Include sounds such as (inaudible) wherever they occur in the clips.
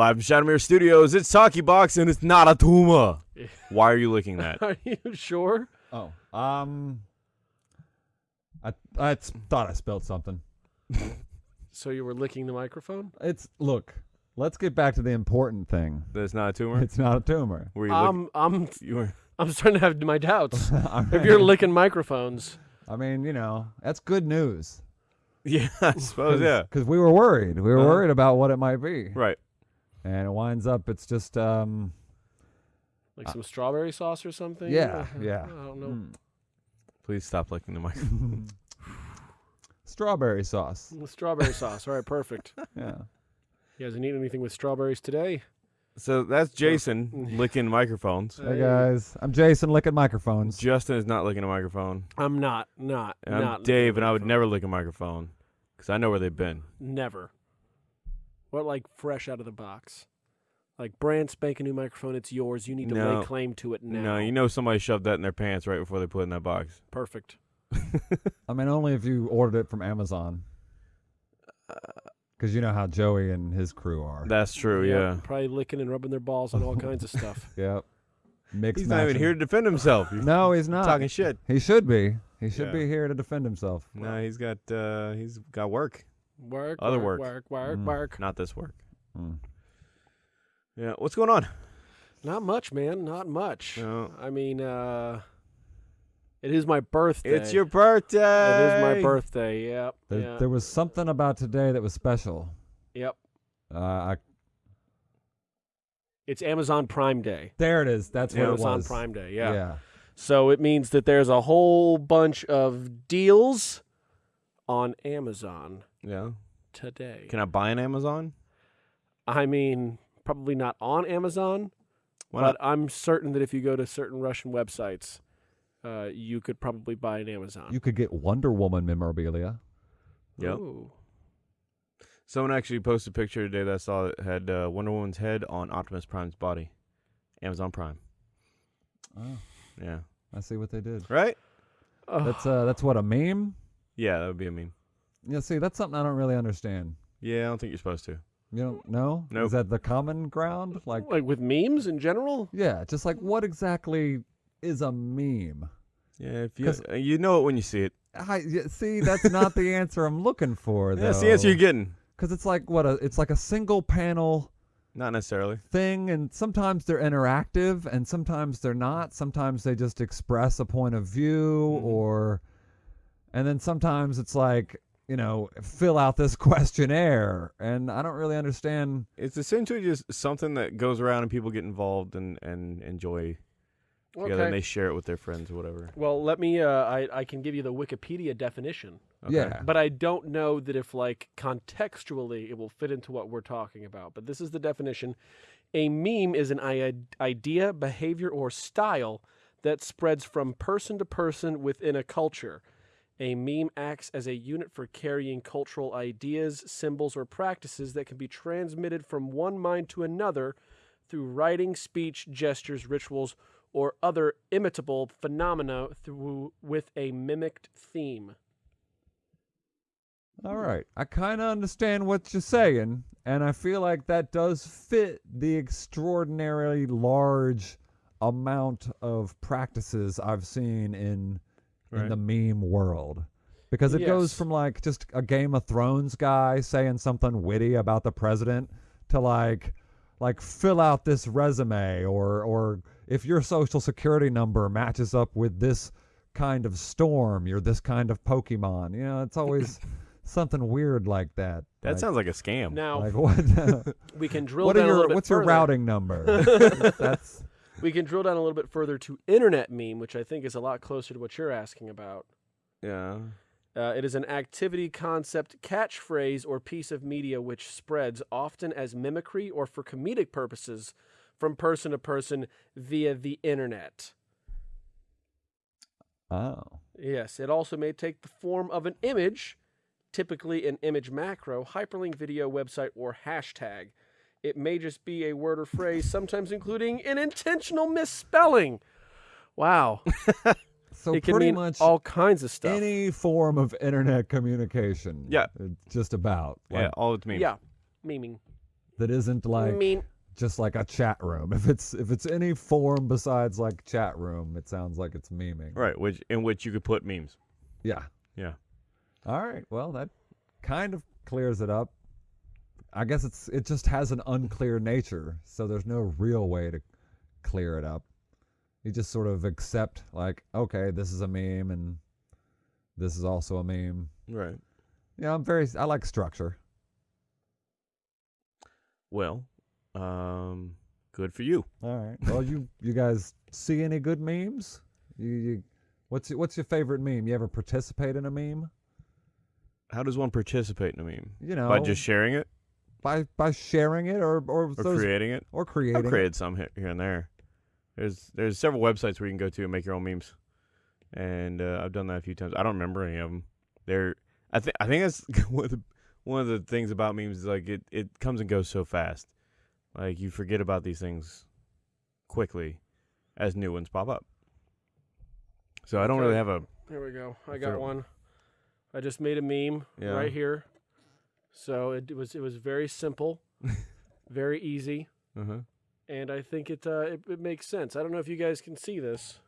Live from Shadowmere Studios, it's Talkie Box and it's not a tumor. (laughs) Why are you licking that? Are you sure? Oh, um, I I s- thought I spelled something. So you were licking the microphone? It's look. Let's get back to the important thing. That's not a tumor? It's not a tumor. Were you lick- I'm I'm (laughs) you were I'm starting to have my doubts. (laughs) I if you're mean- licking microphones, I mean, you know, that's good news. Yeah, I suppose, yeah. Because we were worried. We were Uh-huh. worried about what it might be. Right. And it winds up, it's just, um, like some strawberry sauce or something. yeah, Uh, (laughs) yeah. I don't know. Mm. Please stop licking the microphone. (laughs) Strawberry sauce. Mm, Strawberry sauce. All right, perfect. (laughs) Yeah. You guys eating anything with strawberries today? So that's Jason licking microphones. Hey guys, I'm Jason licking microphones. Justin is not licking a microphone. I'm not, not, And I'm not. Dave, and I would microphone. never lick a microphone because I know where they've been. Never. What like fresh out of the box? Like brand spanking new microphone, it's yours. You need to No. lay claim to it now. No, you know somebody shoved that in their pants right before they put it in that box. Perfect. (laughs) I mean, only if you ordered it from Amazon. Because you know how Joey and his crew are. That's true, Yep, yeah. Probably licking and rubbing their balls and all (laughs) kinds of stuff. Yep. Mixed He's not even matching. here to defend himself. He's (laughs) No, he's not. talking shit. He should be. He should Yeah. be here to defend himself. No, he's got uh he's got work. Work, Other work, work. work, work, Mm. work. Not this work. Mm. Yeah. What's going on? Not much, man. Not much. No. I mean, uh, it is my birthday. It's your birthday. It is my birthday. Yep. There, yeah. there was something about today that was special. Yep. Uh, I, It's Amazon Prime Day. there it is. That's what it Amazon was. Prime Day. Yeah. yeah. So it means that there's a whole bunch of deals on Amazon Yeah. today. Can I buy an Amazon? I mean, probably not on Amazon, Why but I'm certain that if you go to certain Russian websites, uh, you could probably buy an Amazon. You could get Wonder Woman memorabilia. Yep. Ooh. Someone actually posted a picture today that I saw that had uh, Wonder Woman's head on Optimus Prime's body. Amazon Prime. Oh, Yeah. I see what they did. Right? That's uh, that's what a meme. Yeah, that would be a meme. Yeah, see, that's something I don't really understand. Yeah, I don't think you're supposed to. You don't know? Nope. Is that the common ground? Like, like with memes in general. yeah, just like what exactly is a meme? Yeah, if you uh, you know it when you see it. I, yeah, see, that's not the answer I'm looking for. (laughs) That's the answer you're getting. Because it's like what a, it's like a single panel Not necessarily. thing, and sometimes they're interactive, and sometimes they're not. Sometimes they just express a point of view, Mhm. or, and then sometimes it's like you know, fill out this (laughs) questionnaire, and I don't really understand. It's essentially just something that goes around and people get involved and, and enjoy together and they share it with their friends or whatever. Well, let me. Uh, I I can give you the Wikipedia definition, Okay. Yeah, but I don't know that if like contextually it will fit into what we're talking about. But this is the definition: a meme is an i- idea, behavior, or style that spreads from person to person within a culture. A meme acts as a unit for carrying cultural ideas, symbols, or practices that can be transmitted from one mind to another through writing, speech, gestures, rituals, or other imitable phenomena through with a mimicked theme. all right. I kind of understand what you're saying, and I feel like that does fit the extraordinarily large amount of practices I've seen in in the meme world. Because it goes from like just a Game of Thrones guy saying something witty about the president to like like fill out this resume or or if your social security number matches up with this kind of storm, you're this kind of Pokemon. You know, it's always (laughs) something weird like that. That like, sounds like a scam. Now like what (laughs) we can (laughs) drill what down are a your little bit what's your routing number? That's We can drill down a little bit further to internet meme, which I think is a lot closer to what you're asking about. yeah. Uh, it is an activity, concept, catchphrase, or piece of media which spreads often as mimicry or for comedic purposes from person to person via the internet. oh. Yes, it also may take the form of an image, typically an image macro, hyperlink video, website, or hashtag. It may just be a word or phrase, sometimes including an intentional misspelling. Wow. (laughs) So it can pretty mean much all kinds of stuff. any form of internet communication. Yeah. uh, just about. yeah, all it's me. Yeah, memeing. that isn't like mean, just like a chat room. (laughs) If it's if it's any form besides like chat room, it sounds like it's memeing. Right, which in which you could put memes. Yeah. Yeah. All right. Well, that kind of clears it up. I guess it's it just has an unclear nature, so there's no real way to clear it up. You just sort of accept like, okay, this is a meme and this is also a meme. Right. Yeah, I'm very I like structure. Well, um, good for you. All right. Well, you you guys see any good memes? You, you what's what's your favorite meme? You ever participate in a meme? How does one participate in a meme? You know, By just sharing it by by sharing it or or, or those, creating it? or I've creating. it. created some here, here and there. There's there's several websites where you can go to and make your own memes, and uh, I've done that a few times. I don't remember any of them. They're I think I think that's (laughs) one of the one of the things about memes is like it it comes and goes so fast, like you forget about these things quickly as new ones pop up. So I don't really have a here we go. I got one. I just made a meme Yeah. right here. So it was it was very simple, (laughs) very easy, uh-huh. and I think it, uh, it it makes sense. I don't know if you guys can see this.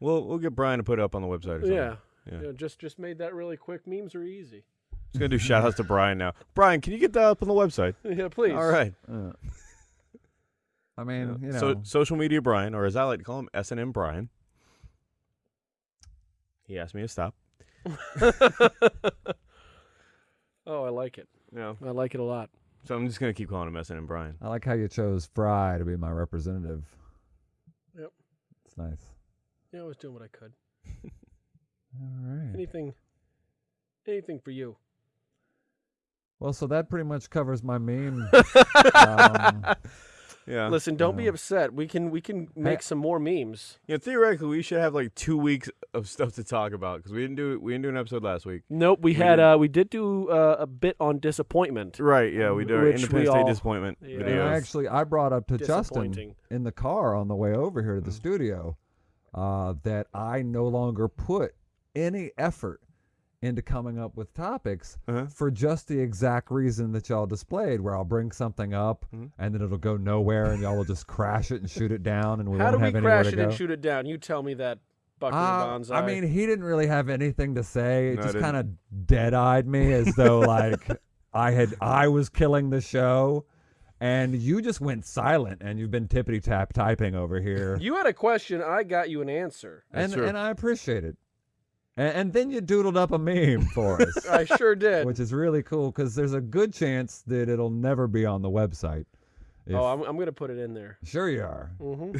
We'll we'll get Brian to put it up on the website or something. Yeah. Yeah. You know, just just made that really quick. Memes are easy. Just gonna do shout outs to Brian now. Brian, can you get that up on the website? (laughs) yeah, please. All right. Uh, I mean, you know, So social media Brian, or as I like to call him, S and M Brian. He asked me to stop. (laughs) oh, I like it. No. I like it a lot. So I'm just gonna keep calling him S and Brian. I like how you chose Fry to be my representative. Yep. It's nice. Yeah, I was doing what I could. (laughs) All right. Anything, anything for you. Well, so that pretty much covers my meme. (laughs) um, Yeah. Listen, don't be upset. We can we can make some more memes. Yeah. Theoretically, we should have like two weeks of stuff to talk about because we didn't do we didn't do an episode last week. Nope, we, We had didn't- uh we did do uh, a bit on disappointment. Right. Yeah. We did our Which we Independence Day all- disappointment Yeah. and videos. actually, I brought up to Justin in the car on the way over here to the Mhm. studio uh, that I no longer put any effort into coming up with topics Uh-huh. for just the exact reason that y'all displayed, where I'll bring something up Mhm. and then it'll go nowhere, and y'all will just crash it and shoot it down, and we How won't do we have anywhere crash it go. and shoot it down? You tell me that, Bucky Uh, Bonsai. I mean, he didn't really have anything to say. It No, just kind of dead-eyed me as though (laughs) like I had I was killing the show, and you just went silent, and you've been tippity tap typing over here, (laughs) you had a question. I got you an answer. That's and true. and I appreciate it. And, and then you doodled up a meme for (laughs) us, I sure did. which is really cool because there's a good chance that it'll never be on the website. If- oh, I'm I'm gonna put it in there. sure you are. hmm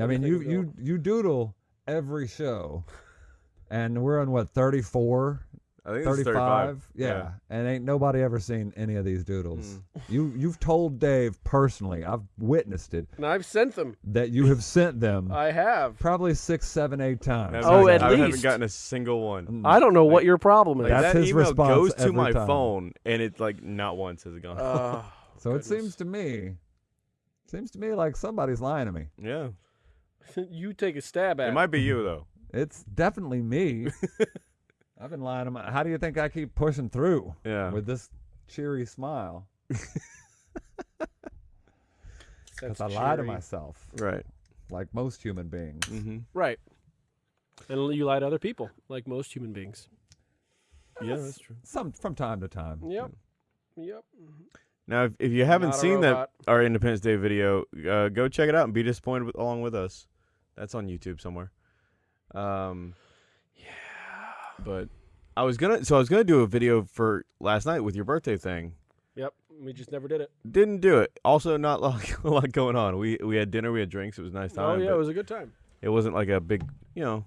I mean, you you you doodle every show, and we're on what 34 I think it's 35 35. yeah. and ain't nobody ever seen any of these doodles Mm. you you've told dave personally i've witnessed it And I've sent them. that you have sent them (laughs) I have. probably six seven eight times Oh, haven't- at I haven't gotten a single one. Mm. I don't know what your problem is. Like That's that his email response goes to every my time. phone, and it's like not once has it gone. Oh, so it seems to me seems to me like somebody's lying to me yeah. (laughs) you take a stab at It it. might be you though. it's definitely me (laughs) i've been lying to my how do you think i keep pushing through Yeah. with this cheery smile (laughs) because i lie to myself right. like most human beings Mm-hmm. Right. And you lie to other people, like most human beings. Yeah, that's true. some from time to time Yep. Yep. Now, if, if you haven't Not seen that our Independence Day video, uh, go check it out and be disappointed with, along with us. That's on YouTube somewhere. Um, Yeah. but I was gonna, so I was gonna do a video for last night with your birthday thing. Yep. We just never did it. Didn't do it. Also, not (laughs) like a lot going on. We we had dinner, we had drinks. It was a nice time. Oh yeah, it was a good time. it wasn't like a big, you know.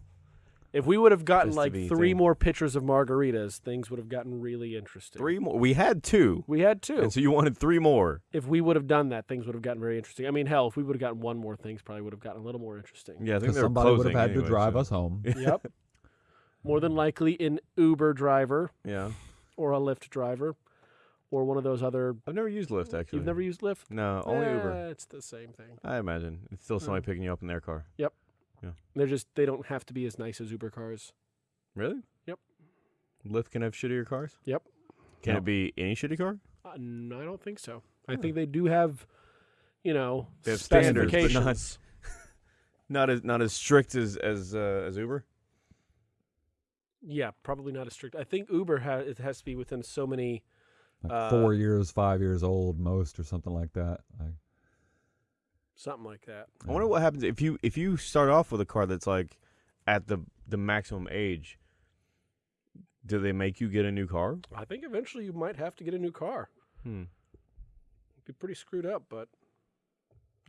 If we would have gotten Just to like be three thing. more pictures of margaritas, things would have gotten really interesting. Three more. We had two, We had two. and so you wanted three more. if we would have done that, things would have gotten very interesting. I mean, hell, if we would have gotten one more, things probably would have gotten a little more interesting. Yeah, I think because they were somebody would closing have had to drive so- us home (laughs) yep. More than likely, an Uber driver Yeah, or a Lyft driver, or one of those other. I've never used Lyft actually. You've never used Lyft? No, only Eh, Uber. It's the same thing. I imagine it's still somebody picking you up in their car. They're just they don't have to be as nice as Uber cars. Really? Yep. Lyft can have shittier cars. Yep. Can No. it be any shitty car? Uh, no, I don't think so. I think they do have, you know, They have standards, but not- (laughs) Not as not as strict as as uh, as Uber. Yeah, probably not as strict. I think Uber has it has to be within so many. Like Uh, four years, five years old, most, or something like that. Like, Something like that. I wonder what happens if you if you start off with a car that's like at the the maximum age. Do they make you get a new car? I think eventually you might have to get a new car. Hmm. Be pretty screwed up, but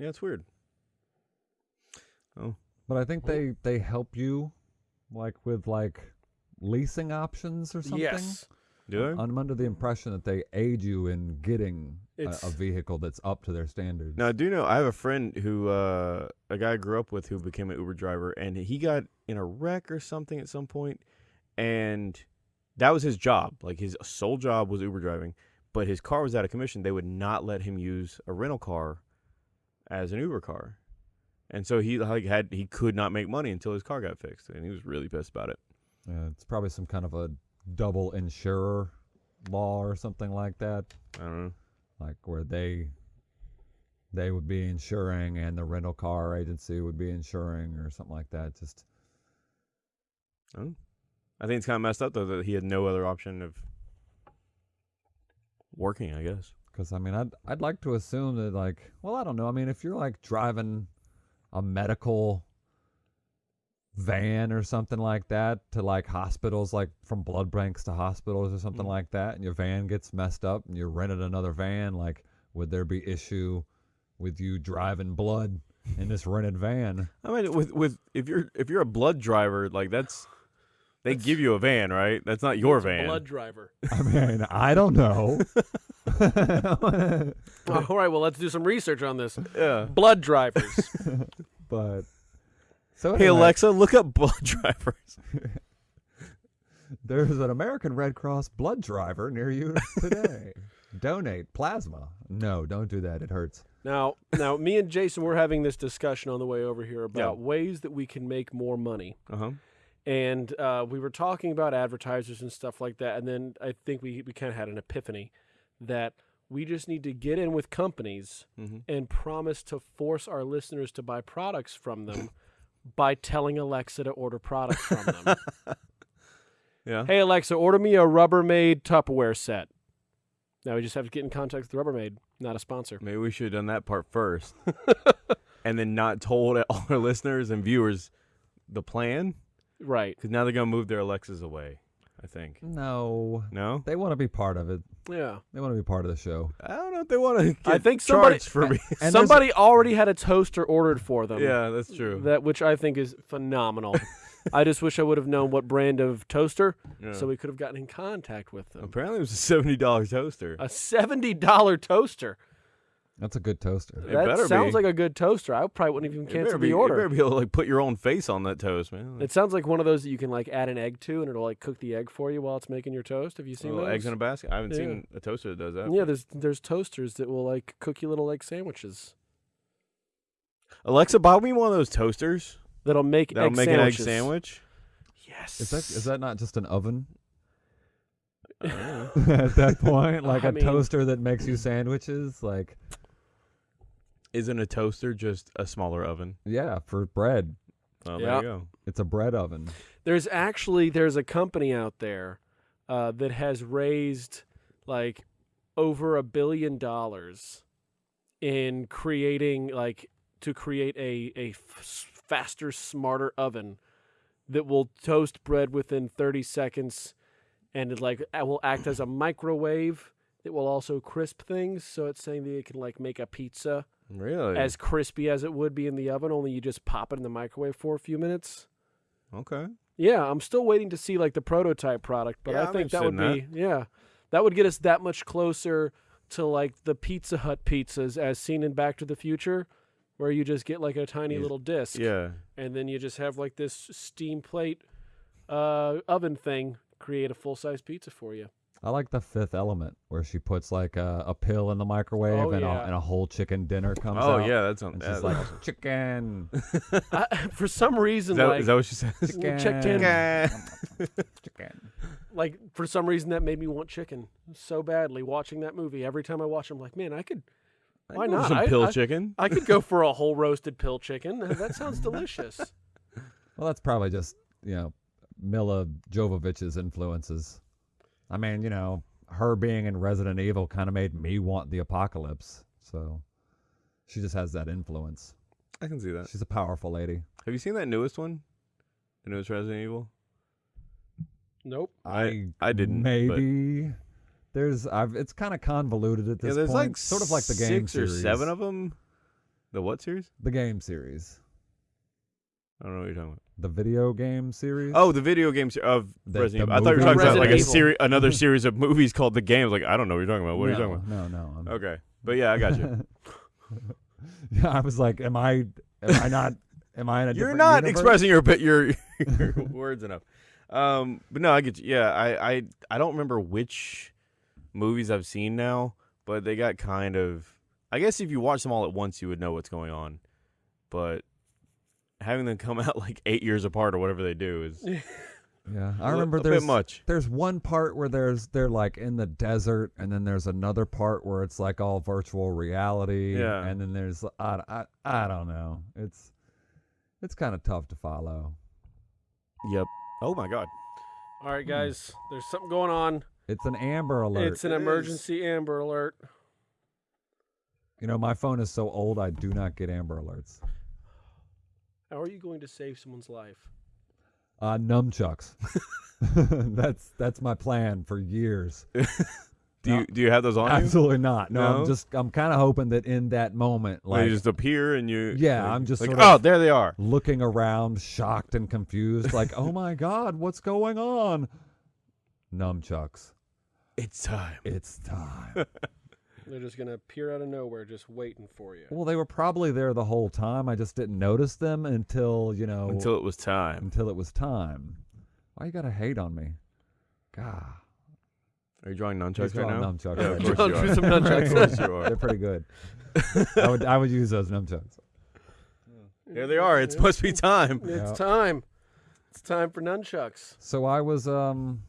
Yeah, it's weird. Oh, but I think they they help you, like with like leasing options or something. yes, Do they? I'm under the impression that they aid you in getting a, a vehicle that's up to their standards. Now, I do know I have a friend who, uh, a guy I grew up with who became an Uber driver, and he got in a wreck or something at some point, and that was his job. Like his sole job was Uber driving, but his car was out of commission. They would not let him use a rental car as an Uber car, and so he like had he could not make money until his car got fixed, and he was really pissed about it. Uh, it's probably some kind of a double insurer law or something like that, I don't know. Like where they they would be insuring and the rental car agency would be insuring or something like that. Just oh. I think it's kind of messed up though that he had no other option of working. I guess. Because I mean, I'd I'd like to assume that like, well, I don't know. I mean, if you're like driving a medical van or something like that to like hospitals, like from blood banks to hospitals or something Mhm. like that, and your van gets messed up and you rented another van, like, would there be issue with you driving blood in this rented van? (laughs) I mean, with with if you're if you're a blood driver, like that's they That's- give you a van, right? That's not your van. blood driver. (laughs) I mean, I don't know. (laughs) All right, well, let's do some research on this. Yeah. Blood drivers. but so Hey anyway, Alexa, look up blood (laughs) drivers. (laughs) There's an American Red Cross blood driver near you today. (laughs) Donate plasma. No, don't do that. It hurts. now, now, me and Jason were having this discussion on the way over here about ways that we can make more money. Uh huh. and uh, we were talking about advertisers and stuff like that. And then I think we, we kind of had an epiphany that we just need to get in with companies Mm-hmm. and promise to force our listeners to buy products from them by telling Alexa to order products from them. (laughs) Yeah. hey, Alexa, order me a Rubbermaid Tupperware set. Now we just have to get in contact with Rubbermaid, not a sponsor. Maybe we should have done that part first, (laughs) and then not told (laughs) all our listeners and viewers the plan, Right. because now they're gonna move their Alexas away. I think. No, No. they want to be part of it. Yeah. They want to be part of the show. I don't know if they want to. I think somebody- for me. And Somebody already had a toaster ordered for them. yeah, that's true. That which I think is phenomenal. (laughs) I just wish I would have known what brand of toaster, Yeah. so we could have gotten in contact with them. Apparently, it was a seventy dollars toaster. A seventy dollar toaster. That's a good toaster. It that better sounds be. like a good toaster. I probably wouldn't even You better cancel be, the You order. better be able to like put your own face on that toast, man. It sounds like one of those that you can like add an egg to, and it'll like cook the egg for you while it's making your toast. Have you seen Little those? eggs in a basket. I haven't Yeah. seen a toaster that does that. yeah, there's there's toasters that will like cook you little egg sandwiches. Alexa, buy me one of those toasters That'll make that'll egg make sandwiches. an egg sandwich. Yes. Is that is that not just an oven I don't know. (laughs) at that point? (laughs) Like I a mean- toaster that makes you sandwiches? Like Isn't a toaster just a smaller oven? yeah, for bread. Oh, Yeah. there you go. It's a bread oven. There's actually there's a company out there uh, that has raised like over a billion dollars in creating like to create a a f- faster, smarter oven that will toast bread within 30 seconds, and it like it will act as a microwave. It will also crisp things, so it's saying that it can like make a pizza Really? as crispy as it would be in the oven. Only you just pop it in the microwave for a few minutes. okay. Yeah, I'm still waiting to see like the prototype product, but Yeah, I I'm think that would interested be yeah, that would get us that much closer to like the Pizza Hut pizzas as seen in Back to the Future, where you just get like a tiny Yes. little disc, Yeah. and then you just have like this steam plate uh, oven thing create a full size pizza for you. I like the fifth element where she puts like a, a pill in the microwave Oh, and, yeah. a, and a whole chicken dinner comes out. Oh out. yeah, that's on. And that- she's like, (laughs) chicken, (laughs) I, for some reason, is, that, like is that what she says? (laughs) chicken, in. Okay. chicken. like for some reason that made me want chicken so badly. Watching that movie, every time I watch, it, I'm like, man, I could, I Why not? Some I- pill chicken. I could go for a whole roasted pill chicken. Uh, that sounds delicious. Well, that's probably just you know Milla Jovovich's influences. I mean, you know, her being in Resident Evil kind of made me want the apocalypse. So she just has that influence. I can see that. She's a powerful lady. Have you seen that newest one? The newest Resident Evil. Nope. I I didn't. but- Maybe there's I've it's kind of convoluted at this Yeah, this there's point. like sort of like the game six or series. seven of them. The what series? the game series, I don't know what you're talking about. the video game series. Oh, the video games of The- Resident the Evil. I thought you were movie? talking about like a Evil. series, another (laughs) series of movies called The Games. Like I don't know what you're talking about. What no, are you talking about? No, no. I'm. Okay, but yeah, I got you. (laughs) yeah, I was like, am I? Am I not? Am I in a? (laughs) you're not universe? expressing your your, your words enough. Um, but no, I get you. Yeah, I, I I don't remember which movies I've seen now, but they got kind of. I guess if you watch them all at once, you would know what's going on. But having them come out (laughs) like eight years apart or whatever they do is Yeah, I li- remember a there's bit much. there's one part where there's they're like in the desert, and then there's another part where it's like all virtual reality. Yeah. and then there's I I, I don't know. It's it's kind of tough to follow. Yep. Oh my god. All right, hmm. guys. There's something going on. It's an Amber Alert. It's an It is. emergency Amber Alert. you know, my phone is so old, I do not get Amber Alerts. How are you going to save someone's life? Uh, nunchucks. (laughs) that's that's my plan for years. (laughs) Do you do you have those on you? Absolutely not. No, No? I'm just I'm kind of hoping that in that moment, Like, like they just appear and you. Yeah, like- I'm just like, sort oh, of- there they are. looking around, shocked and confused, like, oh my god, what's going on? Nunchucks. It's time. It's time. (laughs) They're just gonna appear out of nowhere, just waiting for you. well, they were probably there the whole time. I just didn't notice them until you know Until it was time. until it was time. Why you gotta hate on me? God, Are you drawing nunchucks He's right now? nunchucks Yeah, of course you Drawn are. some (laughs) nunchucks. Of course you are. they're pretty good. (laughs) I would I would use those nunchucks. There they are. It must be time. It's Yeah. time. It's time for nunchucks. So I was um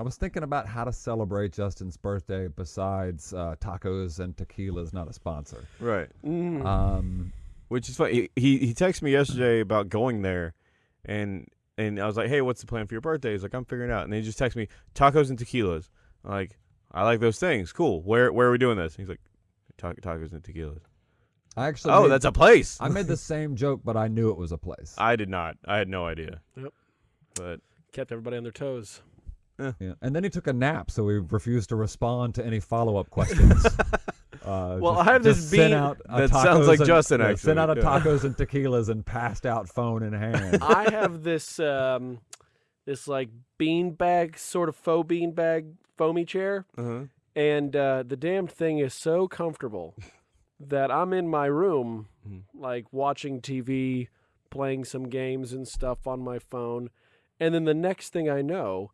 I was thinking about how to celebrate Justin's birthday besides uh, tacos and tequila's not a sponsor. Right. Mm. Um Which is funny. He, he he texted me yesterday about going there, and and I was like, hey, what's the plan for your birthday? He's like, I'm figuring it out. And he just texted me tacos and tequilas. I'm like, I like those things. Cool. Where where are we doing this? He's like, tacos and tequilas. I actually Oh, made- that's a place. I made the (laughs) same joke, but I knew it was a place. I did not. I had no idea. Yep. But Kept everybody on their toes. Yeah. And then he took a nap, so he refused to respond to any follow up questions. (laughs) Uh, Well, just- I have this bean out That sounds like and- Justin, actually. Sent out a tacos and (laughs) tequilas and passed out phone in hand. (laughs) I have this um, this like bean bag, sort of faux bean bag foamy chair, uh-huh. and uh, the damned thing is so comfortable that I'm in my room, Mhm. like watching TV, playing some games and stuff on my phone, and then the next thing I know,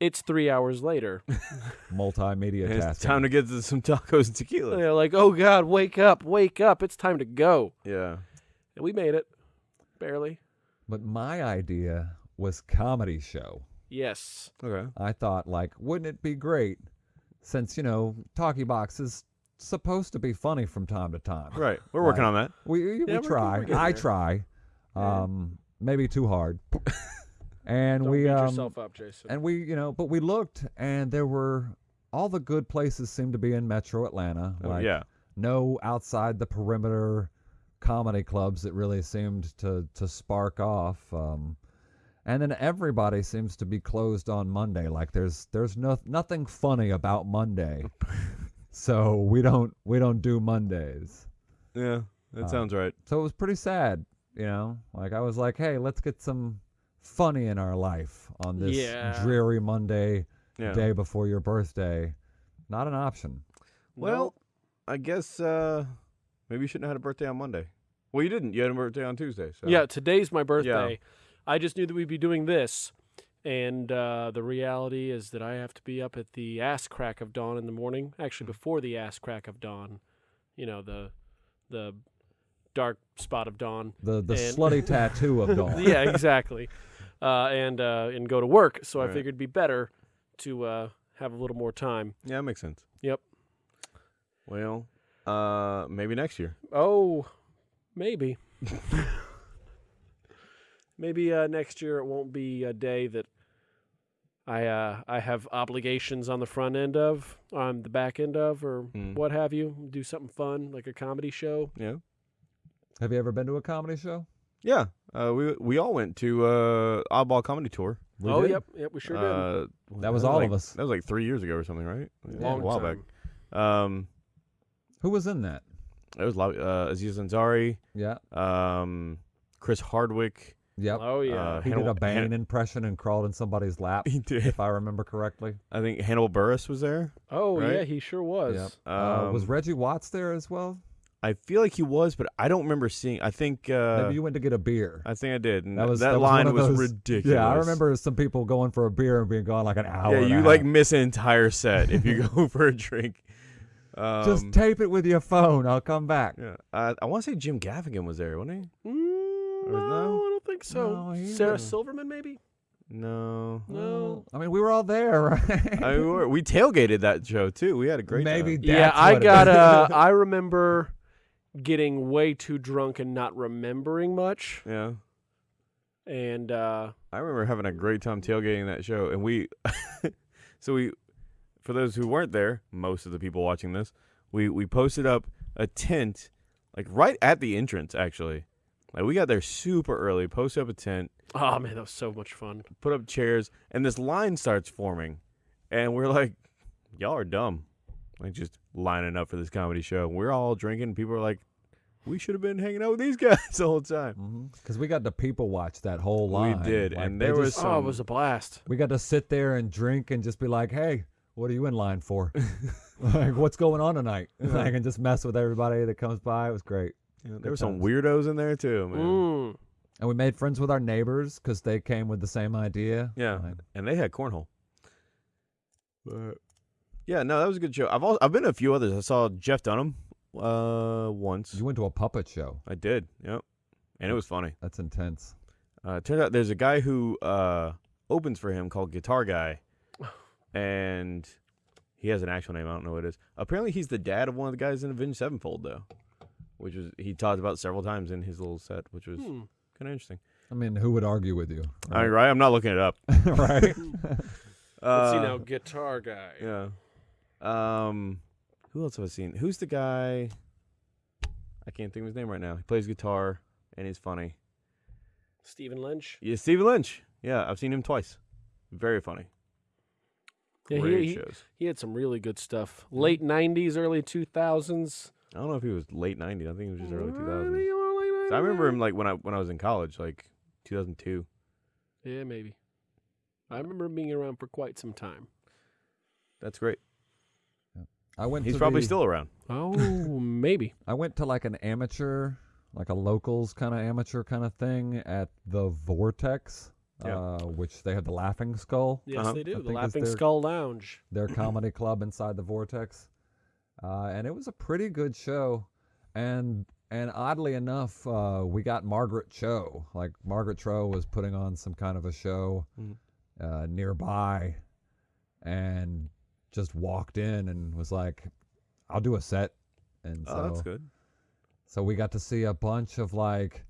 it's three hours later. (laughs) Multimedia And it's tasking. time to get to some tacos and tequila. They're like, "Oh God, wake up, wake up! It's time to go." Yeah. And we made it, barely. But my idea was comedy show. Yes. Okay. I thought, like, wouldn't it be great since, you know, Talkie Box is supposed to be funny from time to time. Right. We're working on that. We, we, Yeah, we we're- try. we're getting I there. try. Yeah. Um, maybe too hard. (laughs) and Don't we beat um, yourself up, Jason. and we, you know, but we looked and there were all the good places seemed to be in Metro Atlanta. Oh, like yeah. no outside the perimeter comedy clubs that really seemed to to spark off. Um, and then everybody seems to be closed on Monday. Like there's there's no nothing funny about Monday, (laughs) so we don't we don't do Mondays. Yeah. That Uh, sounds right. So it was pretty sad, you know. Like I was like, hey, let's get some funny in our life on this Yeah. dreary Monday Yeah. day before your birthday. Not an option. Well, I guess uh, maybe you shouldn't have had a birthday on Monday. Well, you didn't. You had a birthday on Tuesday. So. Yeah, today's my birthday. Yeah. I just knew that we'd be doing this. And uh, the reality is that I have to be up at the ass crack of dawn in the morning. Actually, before the ass crack of dawn, you know the the dark spot of dawn. The the And- slutty (laughs) tattoo of dawn. (laughs) yeah, exactly. Uh, and uh, and go to work. So I Right. figured it'd be better to uh, have a little more time. Yeah, that makes sense. Yep. Well, uh, maybe next year. Oh, maybe. (laughs) maybe uh, next year it won't be a day that I uh, I have obligations on the front end of, on the back end of, or Mm. what have you. Do something fun like a comedy show. Yeah. Have you ever been to a comedy show? Yeah. Uh, we we all went to uh oddball comedy tour. We oh, did. yep, yep, we sure did. Uh, That was all like, of us. That was like three years ago or something, right? Yeah, Long a while time. back. Um, Who was in that? it was lo- uh, Aziz Ansari, Yeah. um, Chris Hardwick. Yep. Oh yeah. Uh, he did a Bane Han- impression and crawled in somebody's lap, (laughs) He did. if I remember correctly. I think Hannibal Buress was there. oh yeah, he sure was. Yep. uh, was Um, Reggie Watts there as well? I feel like he was, but I don't remember seeing. I think. Uh, Maybe you went to get a beer. I think I did. And That that was- that, that line of was those- ridiculous. Yeah, I remember some people going for a beer and being gone like an hour. Yeah, and a you like half. miss an entire set if you (laughs) go for a drink. Um, just tape it with your phone. I'll come back. yeah, I, I want to say Jim Gaffigan was there, wasn't he? Mm, Or no, no? I don't think so. No, Sarah didn't. Silverman, maybe. No. No. I mean, we were all there, (laughs) right? I mean, we, were, we tailgated that show too. We had a great Maybe time. yeah, That's I what it got. is. Uh, (laughs) I remember getting way too drunk and not remembering much, Yeah. and uh, I remember having a great time tailgating that show, and we, (laughs) so we, for those who weren't there, most of the people watching this, we we posted up a tent, like right at the entrance. Actually, like we got there super early, posted up a tent, oh man, that was so much fun. put up chairs, and this line starts forming, and we're like, y'all are dumb, like just lining up for this comedy show. We're all drinking. People are like, we should have been hanging out with these (laughs) guys the whole time. Because we got to people watch that whole line. We did, Like, and there was just- Oh, it was a blast. we got to sit there and drink and just be like, "Hey, what are you in line for? (laughs) like, what's going on tonight?" (laughs) like, and just mess with everybody that comes by. It was great. Yeah, there Good were some weirdos in there too, man. Mm. And we made friends with our neighbors because they came with the same idea. Yeah, Like, and they had cornhole. But yeah, no, that was a good show. I've also, I've been to a few others. I saw Jeff Dunham uh once. you went to a puppet show. I did. Yep, and it was funny. That's intense. Uh, it turns out there's a guy who uh opens for him called Guitar Guy, and he has an actual name. I don't know what it is. Apparently, he's the dad of one of the guys in Avenged Sevenfold, though, which was he talked about several times in his little set, which was Hmm. kind of interesting. I mean, who would argue with you? I mean, right? I'm not looking it up. (laughs) right? (laughs) Let's see Uh, now, guitar guy. Yeah. Um, who else have I seen? Who's the guy? I can't think of his name right now. He plays guitar and he's funny. Stephen Lynch. Yeah, Stephen Lynch. Yeah, I've seen him twice. Very funny. Yeah, Great he, he, shows. he had some really good stuff. Late '90s, early 2000s. I don't know if he was late '90s. I think it was just early 2000s. So I remember him like when I when I was in college, like 2002. Yeah, maybe. I remember him being around for quite some time. That's great. I went. He's to probably the- still around. Oh, (laughs) maybe. I went to like an amateur, like a locals kind of amateur kind of thing at the Vortex, Yeah. uh, which they had the Laughing Skull, Yes, Uh-huh. they I do. The Laughing their- Skull Lounge. their (laughs) comedy club inside the Vortex, uh, and it was a pretty good show. And and oddly enough, uh, we got Margaret Cho. Like Margaret Cho was putting on some kind of a show uh, nearby, and just walked in and was like, "I'll do a set." And so Oh, that's good. So we got to see a bunch of like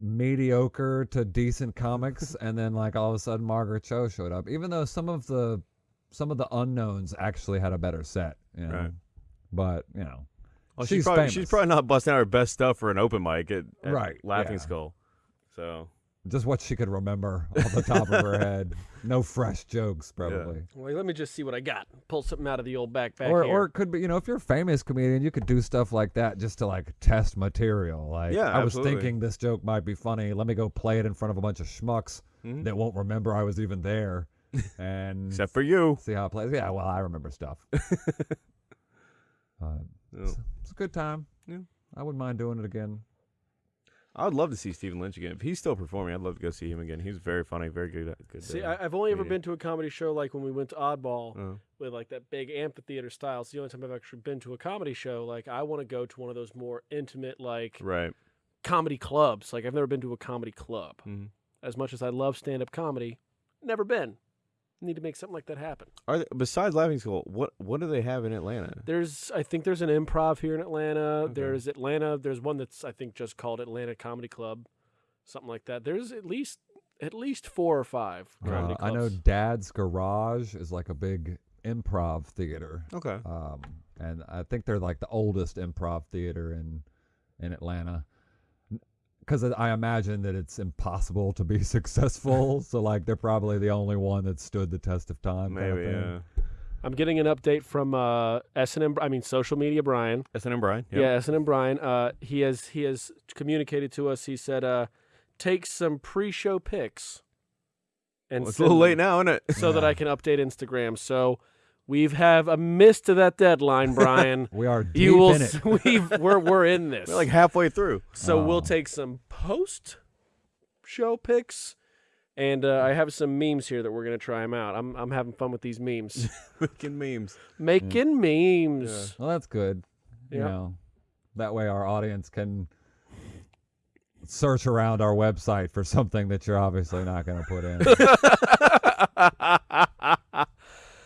mediocre to decent comics, (laughs) and then like all of a sudden Margaret Cho showed up. Even though some of the some of the unknowns actually had a better set, you know. Right. But you know, Well, she's she's, probably she's probably not busting out her best stuff for an open mic at, at Right, Laughing yeah. Skull. So just what she could remember off the top of her (laughs) head. No fresh jokes, probably. Well, let me just see what I got. Pull something out of the old backpack Or, here. or it could be, you know, if you're a famous comedian, you could do stuff like that just to like test material. Like, Yeah, I was thinking this joke might be funny. Let me go play it in front of a bunch of schmucks mhm. that won't remember I was even there, (laughs) and except for you. see how it plays. Yeah, well, I remember stuff. (laughs) uh, it's, it's a good time. Yeah. I wouldn't mind doing it again. I would love to see Stephen Lynch again. If he's still performing, I'd love to go see him again. He's very funny, very good. good see, uh, I, I've only ever been to a comedy show like when we went to Oddball uh, with like that big amphitheater style. It's the only time I've actually been to a comedy show. Like I want to go to one of those more intimate like right. comedy clubs. Like I've never been to a comedy club. Mhm. As much as I love stand up comedy, never been. Need to make something like that happen. Are they, besides Laughing Skull, what what do they have in Atlanta? There's, I think there's an improv here in Atlanta. Okay. There's Atlanta. There's one that's I think just called Atlanta Comedy Club, something like that. There's at least at least four or five comedy Uh, I know. Dad's Garage is like a big improv theater. Okay. um, and I think they're like the oldest improv theater in in Atlanta. Because I imagine that it's impossible to be (laughs) successful, (laughs) so like they're probably the only one that stood the test of time. kind of Maybe, thing. yeah. I'm getting an update from uh, S&M. I mean, social media Brian. S&M Brian. Yeah, S&M Brian. Uh, he has he has communicated to us. He said, uh, "Take some pre-show pics." And Well, it's a little late now, isn't it? so that I (laughs) can update Instagram. So we've have a miss to that deadline, (laughs) Brian. We are deep you will. in it. (laughs) We've, we're we're in this. We're like halfway through. so we'll Oh. take some post show picks. and uh, I have some memes here that we're gonna try them out. I'm I'm having fun with these memes, (laughs) Making memes. making memes. Well, that's good. You know, that way our audience can search around our website for something that you're obviously not going to put in.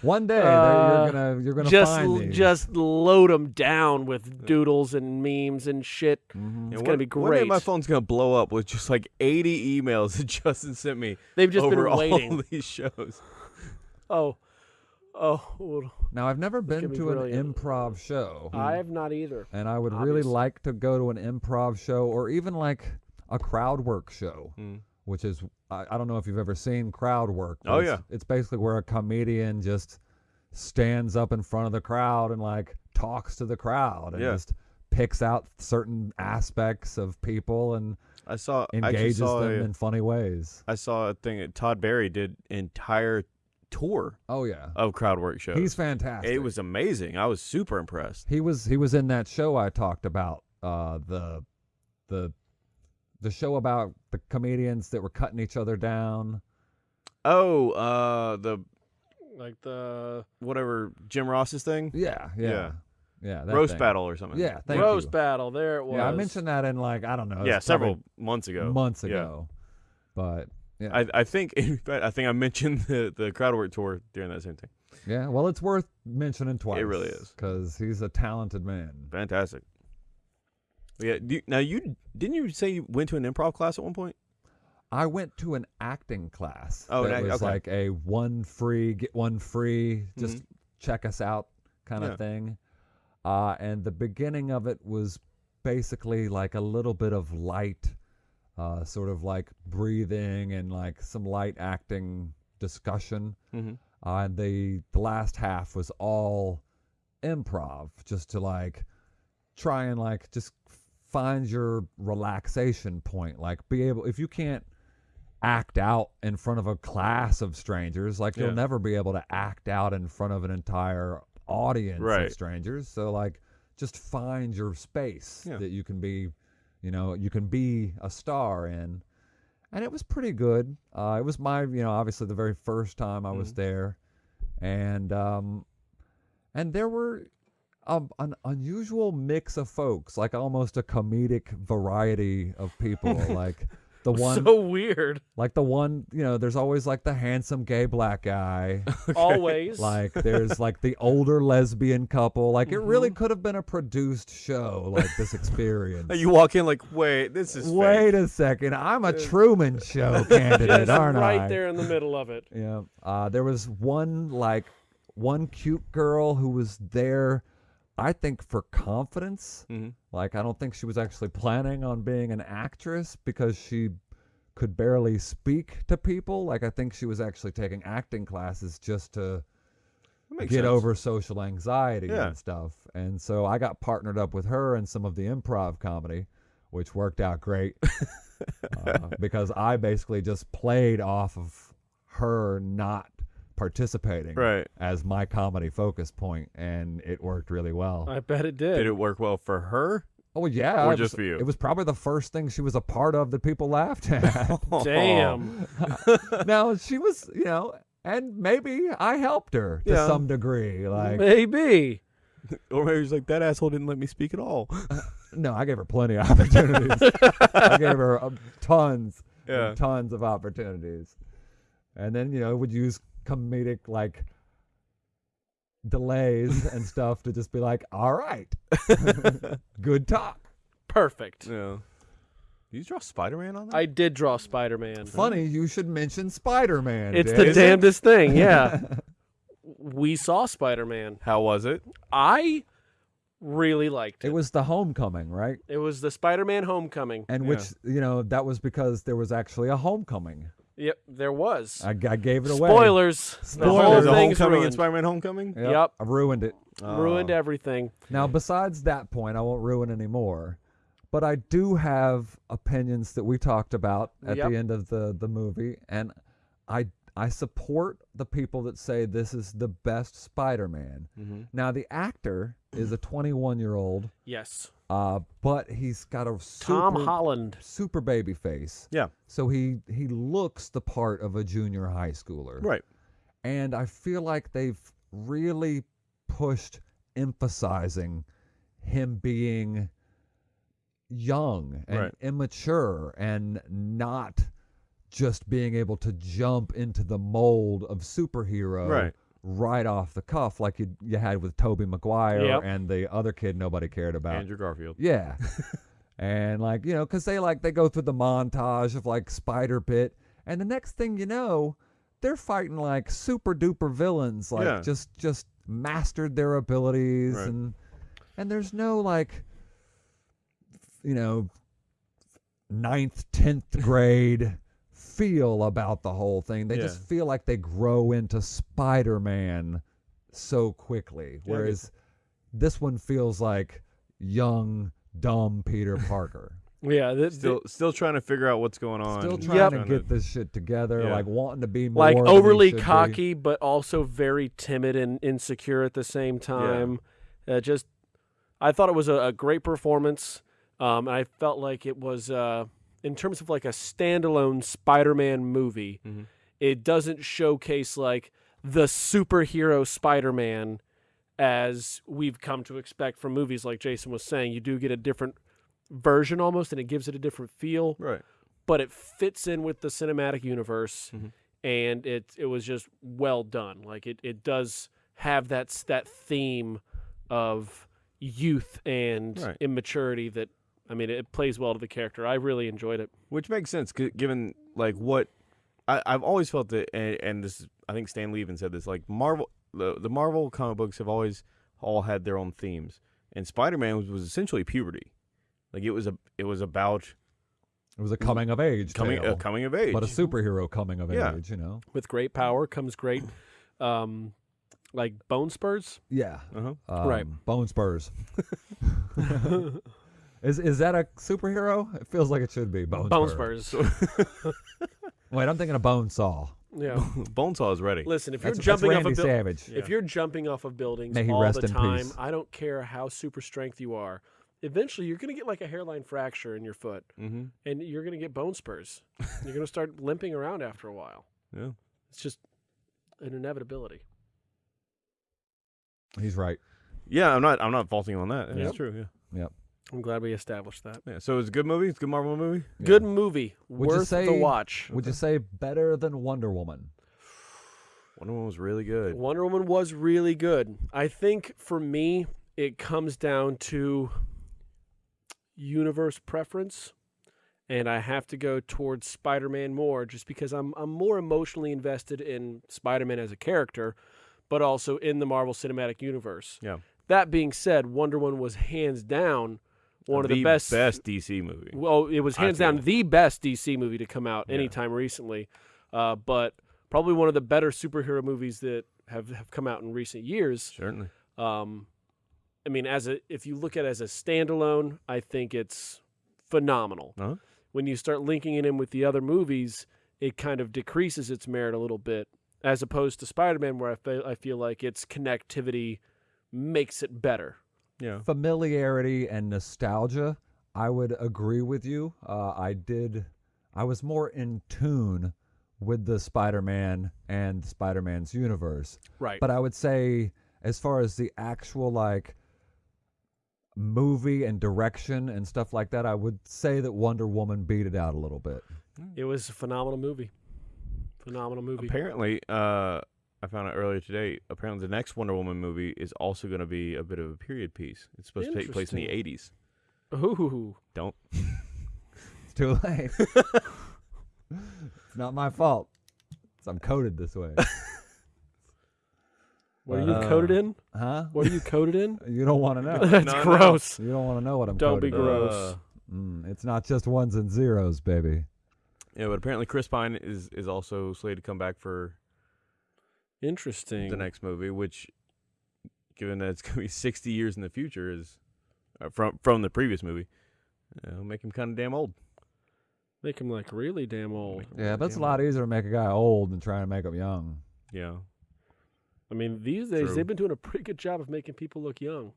One day Uh, you're gonna you're gonna just find these. just load them down with doodles and memes and shit. Mhm. It's one- gonna be great. One day my phone's gonna blow up with just like 80 emails (laughs) that Justin sent me They've just over been all waiting. (laughs) these shows. Oh, oh, well, Now I've never been gonna be an improv show, I have not either. and I would really like to go to an improv show or even like a crowd work show, Mm. Which is I, I don't know if you've ever seen crowd work. Oh, it's, yeah. it's basically where a comedian just stands up in front of the crowd and like talks to the crowd and Yeah. just picks out certain aspects of people and I saw I engages saw them a, in funny ways. I saw a thing that Todd Barry did entire tour Oh yeah, of crowd work shows. he's fantastic. it was amazing. I was super impressed. He was he was in that show I talked about. Uh, the the the show about the comedians that were cutting each other down. Oh, uh the Like the whatever Jim Ross's thing? Yeah, yeah, Yeah. yeah. that Roast thing. battle or something. Yeah, thank roast you. battle. There it was. Yeah, I mentioned that in like I don't know. Yeah, several months ago. months ago, Yeah. ago. But yeah, I, I think (laughs) in fact, I think I mentioned the the crowd work tour during that same thing. yeah. Well, it's worth mentioning twice. It really is. because he's a talented man. Fantastic. Yeah. Do you, now you didn't you say you went to an improv class at one point? I went to an acting class. Oh, that was okay. like a one free get one free. Just Mhm. check us out kind of Yeah. thing. Uh, and the beginning of it was basically like a little bit of light, uh, sort of like breathing and like some light acting discussion. Mm-hmm. Uh, and the the last half was all improv, just to like try and like just find your relaxation point. Like be able if you can't act out in front of a class of strangers, like Yeah. you'll never be able to act out in front of an entire audience Right. of strangers. So like just find your space Yeah. that you can be, you know, you can be a star in. And it was pretty good. Uh, it was my, you know, obviously the very first time I was Mhm. there, and um, and there were a, an unusual mix of folks, like almost a comedic variety of people, (laughs) like the one, so weird. like the one, you know, there's always like the handsome gay black guy, (laughs) Always. like there's like the older lesbian couple, like it really Mhm. could have been a produced show, like this experience. (laughs) You walk in like, wait, this is Wait fake. a second, I'm a Truman Show candidate, Just aren't right I? there in the middle of it. Yeah. Uh, there was one like one cute girl who was there, I think, for confidence. hmm Like I don't think she was actually planning on being an actress because she could barely speak to people. Like I think she was actually taking acting classes just to get sense. over social anxiety Yeah. and stuff. And so I got partnered up with her in some of the improv comedy, which worked out great (laughs) uh, because I basically just played off of her not participating Right. as my comedy focus point, and it worked really well. I bet it did. Did it work well for her? oh yeah, or it just was- for you? It was probably the first thing she was a part of that people laughed at. (laughs) Damn. (laughs) now she was, you know, and maybe I helped her to Yeah. some degree. Like Maybe. Or maybe he's like, that asshole didn't let me speak at all. (laughs) No, I gave her plenty of opportunities. I gave her um, tons, Yeah. tons of opportunities. And then you know would use comedic like delays (laughs) and stuff to just be like, all right, (laughs) good talk. Perfect. Yeah. Did you draw Spider Man on that? I did draw Spider Man. Funny, you should mention Spider Man. It's the Is it? damnedest thing. (laughs) Yeah. we saw Spider Man. How was it? I really liked it. It was the homecoming, right? It was the Spider Man Homecoming. And Yeah. which you know that was because there was actually a homecoming. Yep, there was. I, I gave it away. Spoilers. The Spoilers. whole There's thing's Homecoming ruined. and Spider Man Homecoming? Yep, Yep. I ruined it. Ruined Oh. everything. Now, besides that point, I won't ruin anymore. But I do have opinions that we talked about at Yep. the end of the, the movie, and I I support the people that say this is the best Spider-Man. Mhm. Now, the actor is a 21 year old, Yes. Uh, but he's got a super, Tom Holland. super baby face. Yeah. So he he looks the part of a junior high schooler. Right. And I feel like they've really pushed emphasizing him being young and Right. immature and not just being able to jump into the mold of superhero Right. Right off the cuff like you you had with Tobey Maguire Yep. and the other kid nobody cared about. Andrew Garfield. Yeah. (laughs) and like, you know, cuz they like they go through the montage of like Spider Bit and the next thing you know, they're fighting like super duper villains like Yeah. just just mastered their abilities Right. and and there's no like you know ninth, tenth grade feel about the whole thing. They just feel like they grow into Spider Man so quickly. Yeah, I get Whereas this one feels like young, dumb Peter (laughs) Parker. Yeah. th- th- Still, still trying to figure out what's going on. Still trying Yep. to get this shit together, Yeah. like wanting to be more like overly should be. cocky, but also very timid and insecure at the same time. Uh, just, I thought it was a, a great performance. Um, and I felt like it was, uh, in terms of like a standalone Spider-Man movie, Mhm. it doesn't showcase like the superhero Spider-Man as we've come to expect from movies. Like Jason was saying, you do get a different version almost, and it gives it a different feel Right. but it fits in with the cinematic universe Mhm. and it it was just well done like it, it does have that that theme of youth and Right. immaturity that I mean it plays well to the character I really enjoyed it Which makes sense, given like what I, I've always felt that, and, and this I think Stan Lee even said this. Like Marvel, the, the Marvel comic books have always all had their own themes, and Spider Man was, was essentially puberty. Like it was a it was about It was a coming of age coming tale, coming of age. but a superhero coming of Yeah. age, you know. with great power comes great um like bone spurs Yeah. uh-huh. Um, Right. Bone spurs. (laughs) (laughs) is is that a superhero? It feels like it should be. Bone, bone spur. spurs (laughs) Wait, I'm thinking of Bone Saw. yeah (laughs) Bonesaw is ready. listen if you're jumping off a Randy building Savage. If you're jumping off of buildings May he all rest the in time, peace. I don't care how super strength you are. Eventually, you're going to get like a hairline fracture in your foot, Mm-hmm. and you're going to get bone spurs. (laughs) you're going to start limping around after a while. Yeah. It's just an inevitability. He's right. Yeah, I'm not I'm not faulting on that. That's Yep. true. Yeah. I'm glad we established that. Yeah. So it's a good movie. It's a good Marvel movie. Yeah. Good movie, Would you worth the say- watch. Would you say better than Wonder Woman? Wonder Woman was really good. Wonder Woman was really good. I think for me, it comes down to universe preference, and I have to go towards Spider-Man more, just because I'm I'm more emotionally invested in Spider-Man as a character, but also in the Marvel Cinematic Universe. Yeah. That being said, Wonder Woman was hands down one of the best best DC movie. well, it was hands down the best DC movie to come out Yeah. anytime recently, uh, but probably one of the better superhero movies that have, have come out in recent years. Certainly. Um, I mean, as a if you look at it as a standalone, I think it's phenomenal. Uh-huh. When you start linking it in with the other movies, it kind of decreases its merit a little bit, as opposed to Spider-Man, where I feel I feel like its connectivity makes it better. Yeah. familiarity and nostalgia, I would agree with you. Uh, I did. I was more in tune with the Spider-Man and Spider-Man's universe, Right. but I would say, as far as the actual like movie and direction and stuff like that, I would say that Wonder Woman beat it out a little bit. it was a phenomenal movie. Phenomenal movie. Apparently, uh, I found out earlier today. Apparently, the next Wonder Woman movie is also going to be a bit of a period piece. It's supposed to take place in the '80s. Ooh. Don't. (laughs) It's too late. (laughs) it's not my fault. 'Cause I'm coded this way. (laughs) What are you Uh, coded in? Huh? What are you coded in? You don't want to know. That's No, no. gross. You don't want to know what I'm Don't be coded in. gross. Uh, Mm, it's not just ones and zeros, baby. yeah, but apparently Chris Pine is is also slated to come back for Interesting. the next movie, which, given that it's (laughs) going to be 60 years in the future, is uh, from from the previous movie, uh, it'll make him kind of damn old. Make him like really damn old. Yeah, really but it's a lot old. easier to make a guy old than trying to make him young. Yeah. I mean, these days True. they've been doing a pretty good job of making people look young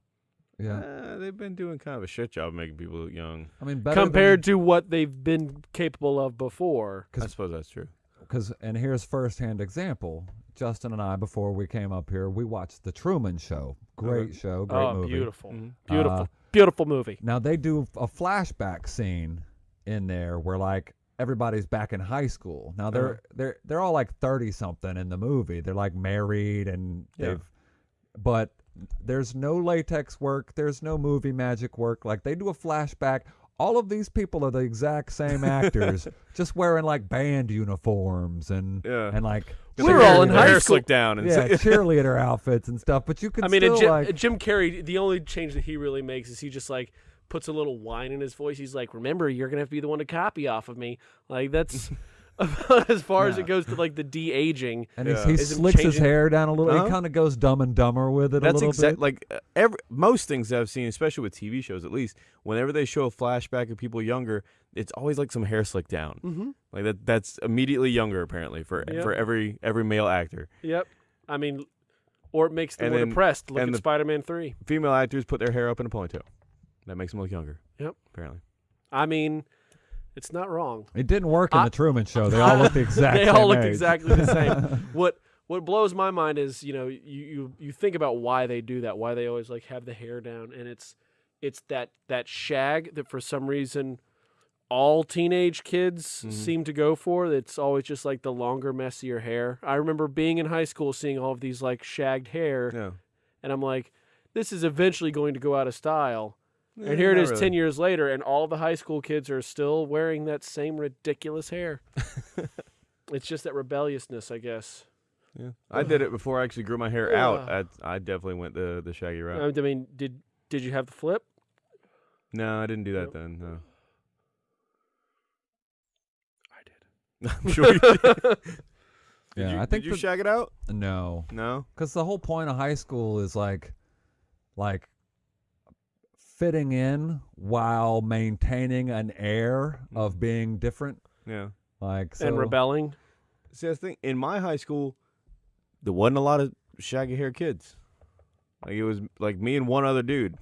Yeah, Uh, they've been doing kind of a shit job making people look young. I mean, better compared to what they've been capable of before. I suppose that's true. because and here's firsthand example. Justin and I, before we came up here, we watched the Truman Show. Great Okay. show, great oh, movie. beautiful, Mhm. beautiful, Uh, beautiful movie. Now they do a flashback scene in there where like everybody's back in high school. Now they're Uh-huh. they're they're all like thirty something in the movie. They're like married and Yeah. they've but there's no latex work, there's no movie magic work. Like they do a flashback. All of these people are the exact same (laughs) actors, just wearing like band uniforms and Yeah. and like We're all in high hair school. slicked down and yeah, (laughs) cheerleader outfits and stuff. But you can I mean, still Jim, like Jim Carrey. The only change that he really makes is he just like puts a little whine in his voice. He's like, "Remember, you're gonna have to be the one to copy off of me." Like that's (laughs) about (laughs) as far as it goes to like the de aging. and Yeah. he, he Is him slicks his hair down a little. Uh-huh. He kind of goes dumb and dumber with it a That's little exact like uh, every most things I've seen, especially with TV shows, at least whenever they show a flashback of people younger, it's always like some hair slicked down. Mm-hmm. Like that that's immediately younger apparently for Yep. for every every male actor. Yep. I mean, or it makes them And more then- depressed. Look and at Spider-Man Three. Female actors put their hair up in a ponytail. That makes them look younger. Yep. Apparently. I mean, it's not wrong. It didn't work in I- the Truman Show. They (laughs) all looked the exact they same all looked age. exactly the same. (laughs) what what blows my mind is you know you, you you think about why they do that why they always like have the hair down and it's it's that that shag that for some reason all teenage kids Mhm. seem to go for it's always just like the longer messier hair i remember being in high school seeing all of these like shagged hair Yeah. and i'm like this is eventually going to go out of style Eh, and here it not is really. 10 years later and all the high school kids are still wearing that same ridiculous hair (laughs) it's just that rebelliousness i guess Yeah. I did it before I actually grew my hair out. I I definitely went the the shaggy route. I mean, did did you have the flip? no, I didn't do that Nope. then. No. I did. (laughs) I'm sure you did. (laughs) Did Yeah, you, I think did you the- shag it out? No, No. because the whole point of high school is like, like fitting in while maintaining an air of Mhm. being different. Yeah. Like so, and rebelling. See, that's the thing. In my high school, there wasn't a lot of shaggy hair kids. Like it was like me and one other dude.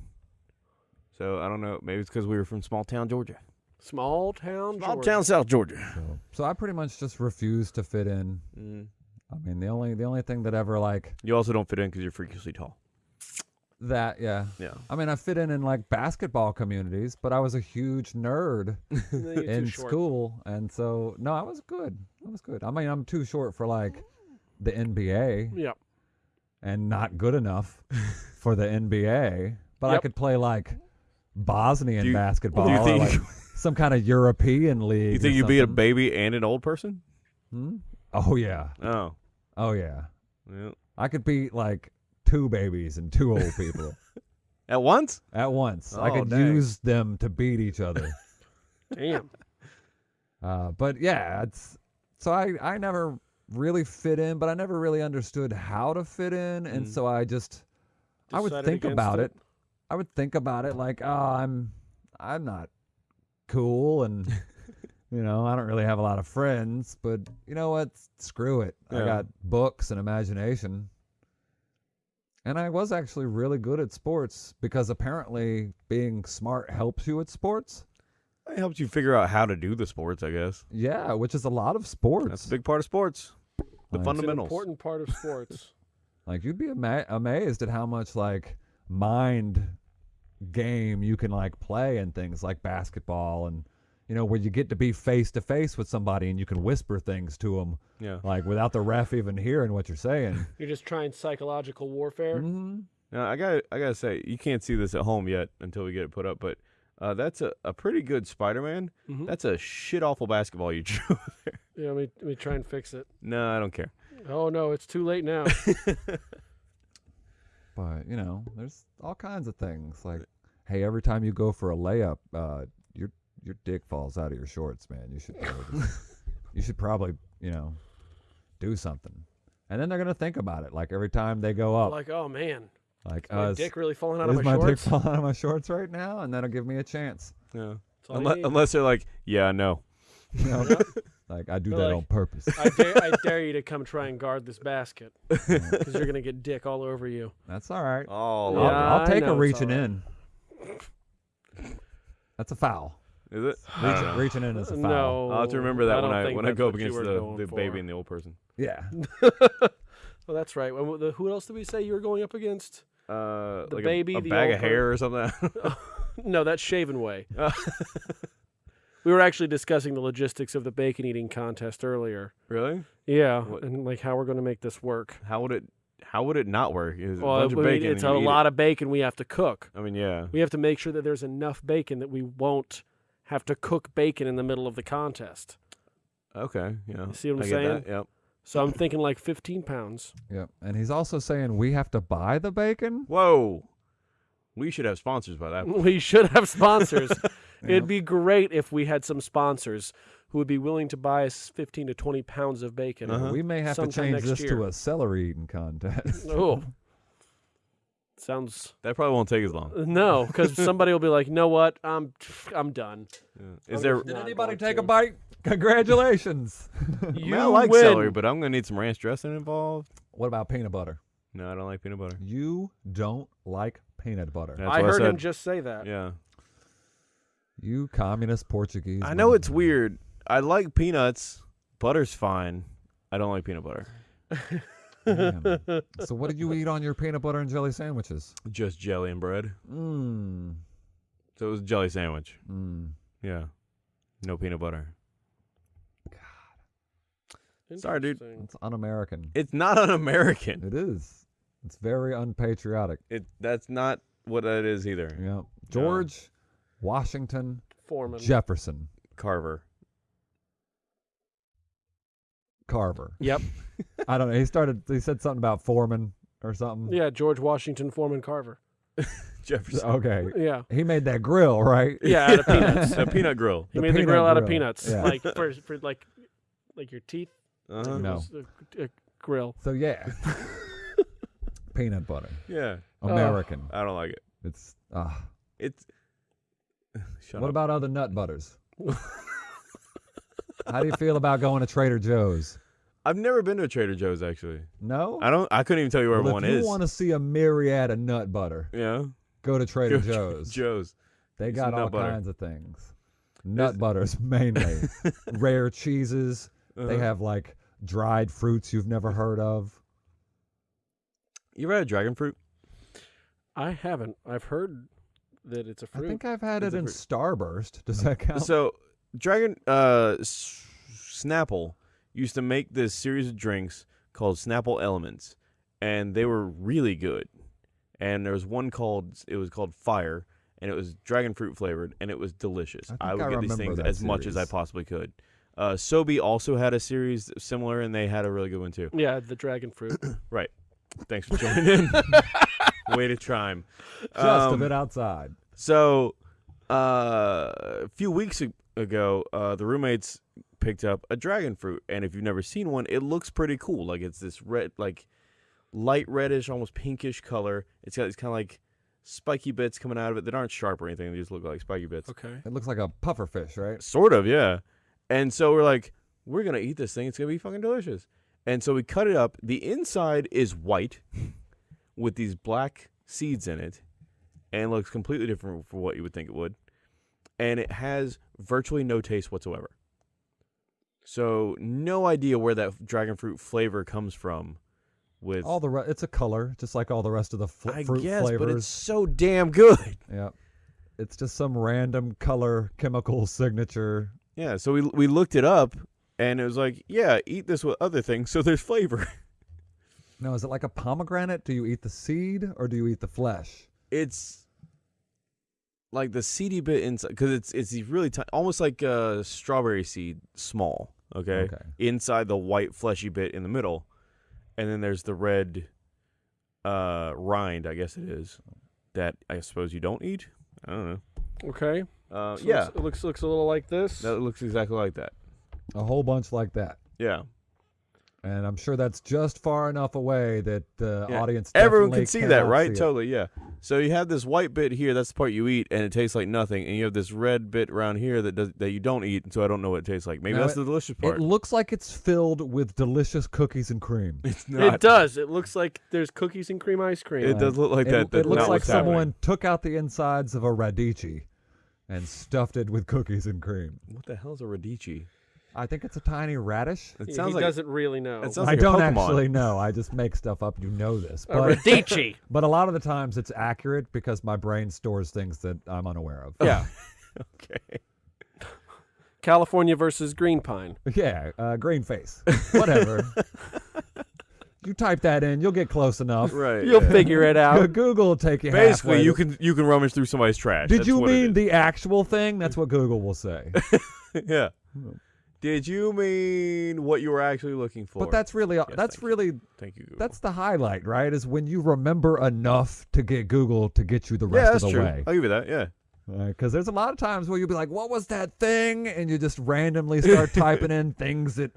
So I don't know. Maybe it's because we were from small town Georgia. Small town. Small Georgia. town South Georgia. So, so I pretty much just refused to fit in. Mm. I mean, the only the only thing that ever like You also don't fit in because you're freakishly tall. That, yeah. Yeah. I mean, I fit in in like basketball communities, but I was a huge nerd (laughs) No, you're too in school, and so no, I was good. I was good. I mean, I'm too short for like the NBA, Yep. and not good enough (laughs) for the NBA, but I could play like Bosnian you- basketball, or, like (laughs) some kind of European league. You think you'd be a baby and an old person? Hmm? Oh yeah, Oh. oh yeah. Yeah. I could beat like two babies and two old people (laughs) At once? at once. I Oh, could dang. use them to beat each other. (laughs) Damn. Uh, but yeah, it's so I I never really fit in, but I never really understood how to fit in, and Mm. so I just I would Decided think against about it. I would think about it like, oh, I'm I'm not cool, and (laughs) you know I don't really have a lot of friends, but you know what? Screw it. I Yeah. got books and imagination. And I was actually really good at sports because apparently being smart helps you at sports. It helps you figure out how to do the sports, I guess. Yeah, which is a lot of sports. That's a big part of sports. The Like- It's an fundamentals. important part of sports. (laughs) Like you'd be ama- amazed at how much like mind game you can like play and things like basketball and you know, where you get to be face to face with somebody and you can whisper things to them, Yeah. like without the ref even hearing what you're saying. (laughs) You're just trying psychological warfare. mm-hmm. Now I got I gotta say you can't see this at home yet until we get it put up, but uh, that's a, a pretty good Spider-Man. Mhm. That's a shit awful basketball you (laughs) drew. there. Yeah, let me, let me try and fix it. no, I don't care. Oh no, it's too late now. (laughs) But you know, there's all kinds of things. Like, hey, every time you go for a layup, uh, your your dick falls out of your shorts, man. You should probably, (laughs) you should probably you know do something. And then they're gonna think about it. Like every time they go up, like, oh man, like, my uh, is- dick really falling out is of my, my dick shorts. falling out of my shorts right now? And that'll give me a chance. Yeah. That's Unless, unless they're like, yeah, no. (laughs) You know, like I do They're that like, on purpose. I dare, I (laughs) dare you to come try and guard this basket because you're gonna get dick all over you. That's all right. Oh, I'll, Yeah, I'll take know a reaching all right. in. That's a foul. It. Is it? I Reaching, reaching in is a foul. No, I'll have to remember that I when I when I go up against the, the for. baby and the old person. Yeah. (laughs) (laughs) Well, that's right. When- the- Who else did we say you were going up against? Uh, The like baby, a, a the bag old of hair or something. (laughs) No, that's Shaven Way. Uh, We were actually discussing the logistics of the bacon eating contest earlier. really? Yeah, What- and like how we're going to make this work. How would it? How would it not work? It's a Well, bunch I of bacon. it's a you eat lot of bacon we have to cook. I mean, yeah. We have to make sure that there's enough bacon that we won't have to cook bacon in the middle of the contest. Okay. Yeah. You see what I'm I saying? Get that. Yep. So I'm thinking like 15 pounds. Yep. And he's also saying we have to buy the bacon. Whoa. We should have sponsors by that. (laughs) point. We should have sponsors. (laughs) It'd be great if we had some sponsors who would be willing to buy us 15 to 20 pounds of bacon. Uh-huh. We may have to change this year. to a celery eating contest. Oh, (laughs) sounds That probably won't take as long. no, because (laughs) somebody will be like, "You know what? I'm I'm done." Yeah. I'm Is there? Did anybody take to. a bite? Congratulations. (laughs) I, mean, You I like win. celery, but I'm gonna need some ranch dressing involved. what about peanut butter? No, I don't like peanut butter. You don't like peanut butter. That's I what heard said. him just say that. Yeah. You communist Portuguese. I know it's motherfucker. weird. I like peanuts. Butter's fine. I don't like peanut butter. (laughs) Man. (laughs) so what did you eat on your peanut butter and jelly sandwiches? Just jelly and bread. Mmm. So it was a jelly sandwich. Mmm. Yeah. No peanut butter. God. Sorry, dude. It's un-American. It's not un-American. It is. It's very unpatriotic. It that's not what it is either. Yeah. George Washington Foreman. Jefferson Carver. Carver. Yep. (laughs) I don't know. He started. He said something about Foreman or something. Yeah, George Washington Foreman Carver. (laughs) Jefferson. Okay. Yeah. He made that grill, right? Yeah, out of peanuts. (laughs) a peanut grill. He The made the peanut grill out of grill. peanuts, Yeah. like for, for like like your teeth. Uh-huh. No. Was A, a grill. So yeah. Peanut butter. Yeah. American. I don't like it. it's ah. It's (sighs) Shut what up. about other nut butters? How do you feel about going to Trader Joe's? I've never been to a Trader Joe's actually. No. I don't I couldn't even tell you where well, one if you is. want to see a myriad of nut butter, yeah. go to Trader Go to Joe's. Joe's. They Some got nut all butter. kinds of things. Nut butters (laughs) mainly. (laughs) Rare cheeses. They Uh-huh. have like dried fruits you've never heard of. You ever had dragon fruit? I haven't. I've heard that it's a fruit. I think I've had It's it in fruit. Starburst. Does that count? So, Dragon uh, S- Snapple used to make this series of drinks called Snapple Elements, and they were really good. And there was one called it was called Fire, and it was dragon fruit flavored, and it was delicious. I I, would I get these things that as much as I possibly could. Uh, Sobe also had a series similar, and they had a really good one too. yeah, the dragon fruit. (clears throat) Right. Thanks for joining in. (laughs) Way to chime. Just a Um, bit outside. So, uh, a few weeks ago, uh, the roommates picked up a dragon fruit, and if you've never seen one, it looks pretty cool. Like it's this red, like light reddish, almost pinkish color. It's got these kind of like spiky bits coming out of it that aren't sharp or anything. They just look like spiky bits. Okay. It looks like a puffer fish, right? Sort of, yeah. And so we're like, we're gonna eat this thing. It's gonna be fucking delicious. And so we cut it up. The inside is white (laughs) with these black seeds in it, and looks completely different from what you would think it would. And it has virtually no taste whatsoever. So no idea where that dragon fruit flavor comes from. With All the re- it's a color, just like all the rest of the fl- I fruit guess, flavors. but it's so damn good. (laughs) yeah. it's just some random color chemical signature. Yeah, so we we looked it up, and it was like, yeah, eat this with other things, so there's flavor. (laughs) No, is it like a pomegranate? Do you eat the seed or do you eat the flesh? it's like the seedy bit inside because it's it's these really tiny, almost like a strawberry seed, small. Okay? Okay. inside the white fleshy bit in the middle, and then there's the red uh rind. I guess it is that I suppose you don't eat. I don't know. Okay. Uh, So yeah, It looks looks a little like this. that looks exactly like that. A whole bunch like that. Yeah, And I'm sure that's just far enough away that the Yeah, audience everyone can see that, right? see. Totally, yeah. So you have this white bit here. That's the part you eat, and it tastes like nothing. And you have this red bit around here that does that you don't eat, and so I don't know what it tastes like. Maybe No, that's it- the delicious part. It looks like it's filled with delicious cookies and cream. (laughs) it's not. It does. It looks like there's cookies and cream ice cream. It does look like it, that. it looks like what's happening. someone took out the insides of a radici and stuffed it with cookies and cream. What the hell is a radici? I think it's a tiny radish. It He- sounds he like doesn't really know. It sounds I like a don't Pokemon. actually know. I just make stuff up. You know this, a but radici. (laughs) but a lot of the times it's accurate because my brain stores things that I'm unaware of. yeah. (laughs) okay. California versus green pine. Yeah, uh, green face. Whatever. (laughs) you type that in, you'll get close enough. Right. You'll yeah. figure it out. Google will take you Basically, halfway you can you can rummage through somebody's trash. Did That's you mean the actual thing? That's what Google will say. yeah. Did you mean what you were actually looking for? But that's really Yes, that's thank you. really thank you. Google. that's the highlight, right? Is when you remember enough to get Google to get you the yeah, rest that's of the true. way. I'll give you that. Yeah. Because there's a lot of times where you'll be like, "What was that thing?" and you just randomly start (laughs) typing in things that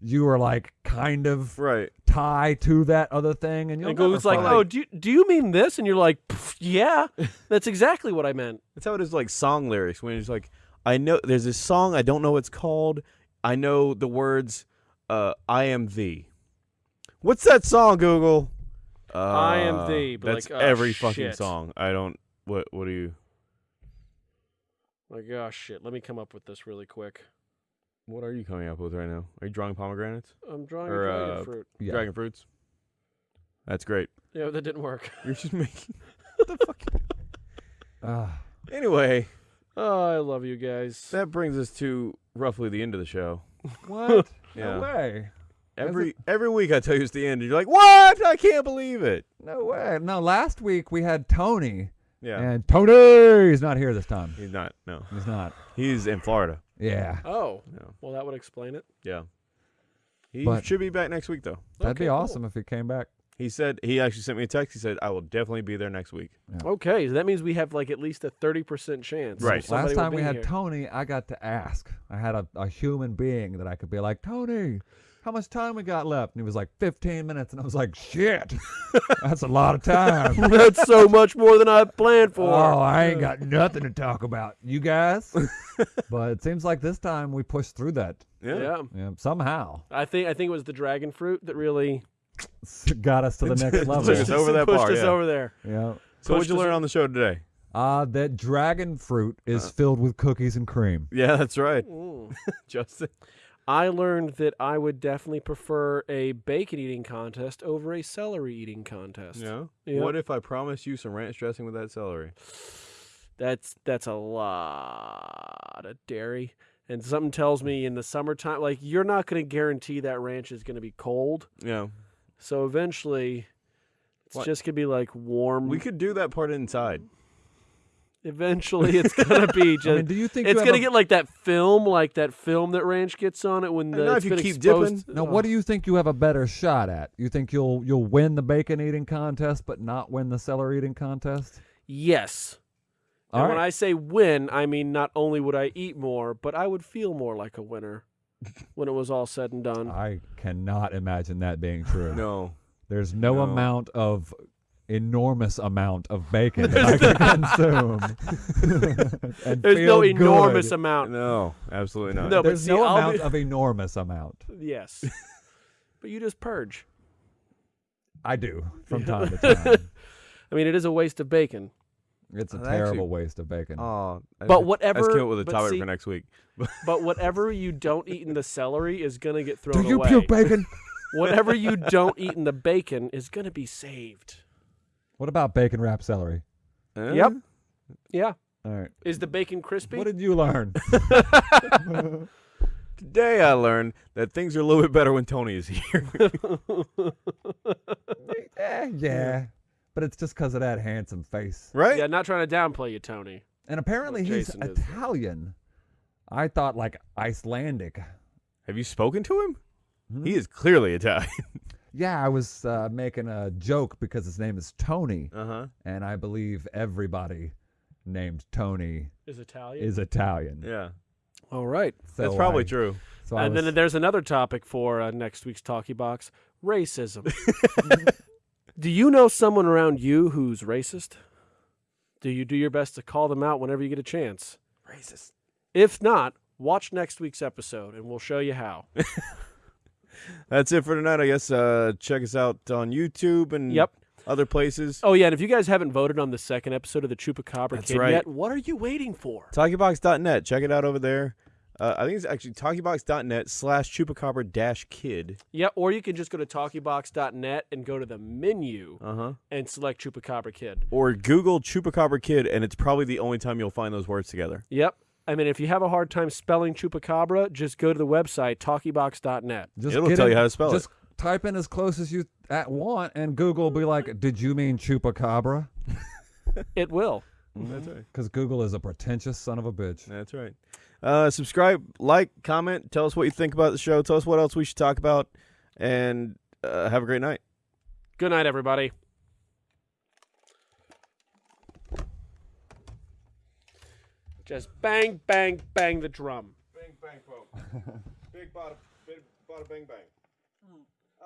you are like kind of Right. tie to that other thing, and you'll And Google's never like, "Oh, do you, do you mean this?" And you're like, "Yeah, (laughs) that's exactly what I meant." That's how it is. Like song lyrics when it's like, I know there's this song. I don't know what it's called. I know the words. Uh, I am thee. What's that song, Google? Uh, I am thee, but That's like, oh, every fucking song. I don't. What? What do you? Like, oh shit, let me come up with this really quick. What are you coming up with right now? Are you drawing pomegranates? I'm drawing Or, a dragon uh, fruit. Yeah. Dragon fruits. That's great. Yeah, that didn't work. You're just (laughs) making. what the fuck? (laughs) Ah, Anyway, Oh, I love you guys. that brings us to roughly the end of the show. what? (laughs) Yeah. No way. Every every week I tell you it's the end, and you're like, "What? I can't believe it." No way. No, last week we had Tony, Yeah, and Tony is not here this time. he's not. No, He's not. he's in Florida. Yeah, Oh, No. well, that would explain it. Yeah, he But- should be back next week though. that'd Okay, be cool. awesome if he came back. He said he actually sent me a text. He said, "I will definitely be there next week." Okay, so that means we have like at least a thirty percent chance. Right. Last time we be had here. Tony, I got to ask. I had a, a human being that I could be like, Tony, how much time we got left? And he was like, 15 minutes. And I was like, shit, (laughs) that's a lot of time. (laughs) That's so much more than I planned for. Oh, I ain't got nothing to talk about. You guys? (laughs) but it seems like this time we pushed through that Yeah. yeah. yeah, somehow. I think I think it was the dragon fruit that really (laughs) Got us to the next Took level. us over that pushed bar, us yeah. over there. Yeah. So what'd you learn on the show today? Uh, that dragon fruit is Uh. filled with cookies and cream. Yeah, that's right, Mm. (laughs) Justin. I learned that I would definitely prefer a bacon eating contest over a celery eating contest. Yeah. Yeah. What if I promised you some ranch dressing with that celery? That's that's a lot of dairy. And something tells me in the summertime, like you're not going to guarantee that ranch is going to be cold. Yeah. So eventually, it's What? just going to be like warm. We could do that part inside. eventually, it's going to be just. (laughs) I mean, do you think it's you gonna a- get like that film, like that film that ranch gets on it when the know it's if you keep exposed. dipping. Now, what do you think you have a better shot at? You think you'll you'll win the bacon eating contest, but not win the celery eating contest? Yes. All and when. I say win, I mean not only would I eat more, but I would feel more like a winner when it was all said and done. I cannot imagine that being true. No. There's no, No. amount of enormous amount of bacon that I (laughs) can consume. (laughs) and There's no feel enormous amount. No, absolutely not. No, but There's see, no I'll amount be- of enormous amount. Yes. (laughs) but you just purge. I do from time to time. I mean, it is a waste of bacon. It's a Well, actually- terrible waste of bacon. Oh, But (laughs) whatever. Let's kill it with a but topic see- for next week. (laughs) But whatever you don't eat in the celery is gonna get do thrown you away. puke bacon? (laughs) Whatever you don't eat in the bacon is gonna be saved. what about bacon wrapped celery? Huh? Yep. Yeah. All right. Is the bacon crispy? What did you learn? Today I learned that things are a little bit better when Tony is here. Eh, yeah. But it's just because of that handsome face. right? yeah, not trying to downplay you, Tony. And apparently he's Jason is. Italian. I thought like Icelandic. Have you spoken to him? Hmm? He is clearly Italian. (laughs) Yeah, I was uh, making a joke because his name is Tony, Uh huh. and I believe everybody named Tony Is Italian. is Italian. Yeah. All right. So That's probably I- true. So I and was- then there's another topic for uh, next week's Talkie Box racism. (laughs) (laughs) do you know someone around you who's racist? Do you do your best to call them out whenever you get a chance? Racist. If not, watch next week's episode and we'll show you how. (laughs) That's it for tonight, I guess. Uh, check us out on YouTube and Yep. other places. Oh, yeah. And if you guys haven't voted on the second episode of the Chupacabra That's Kid right. yet, what are you waiting for? Talkybox.net. Check it out over there. Uh, I think it's actually talkybox.net slash chupacabra dash kid. Yeah, or you can just go to talkiebox.net and go to the menu Uh huh. and select Chupacabra Kid. Or Google chupacabra kid, and it's probably the only time you'll find those words together. Yep. I mean, if you have a hard time spelling Chupacabra, just go to the website talkiebox.net. just It'll tell in- you how to spell it. just type in as close as you at want, and Google will be like, "Did you mean chupacabra?" It will. it. (laughs) That's right. Because Google is a pretentious son of a bitch. That's right. Uh, subscribe, like, comment, tell us what you think about the show. Tell us what else we should talk about, and uh, have a great night. Good night, everybody. Just bang, bang, bang the drum. Bang bang quote. (laughs) big bada, big bada bang bang.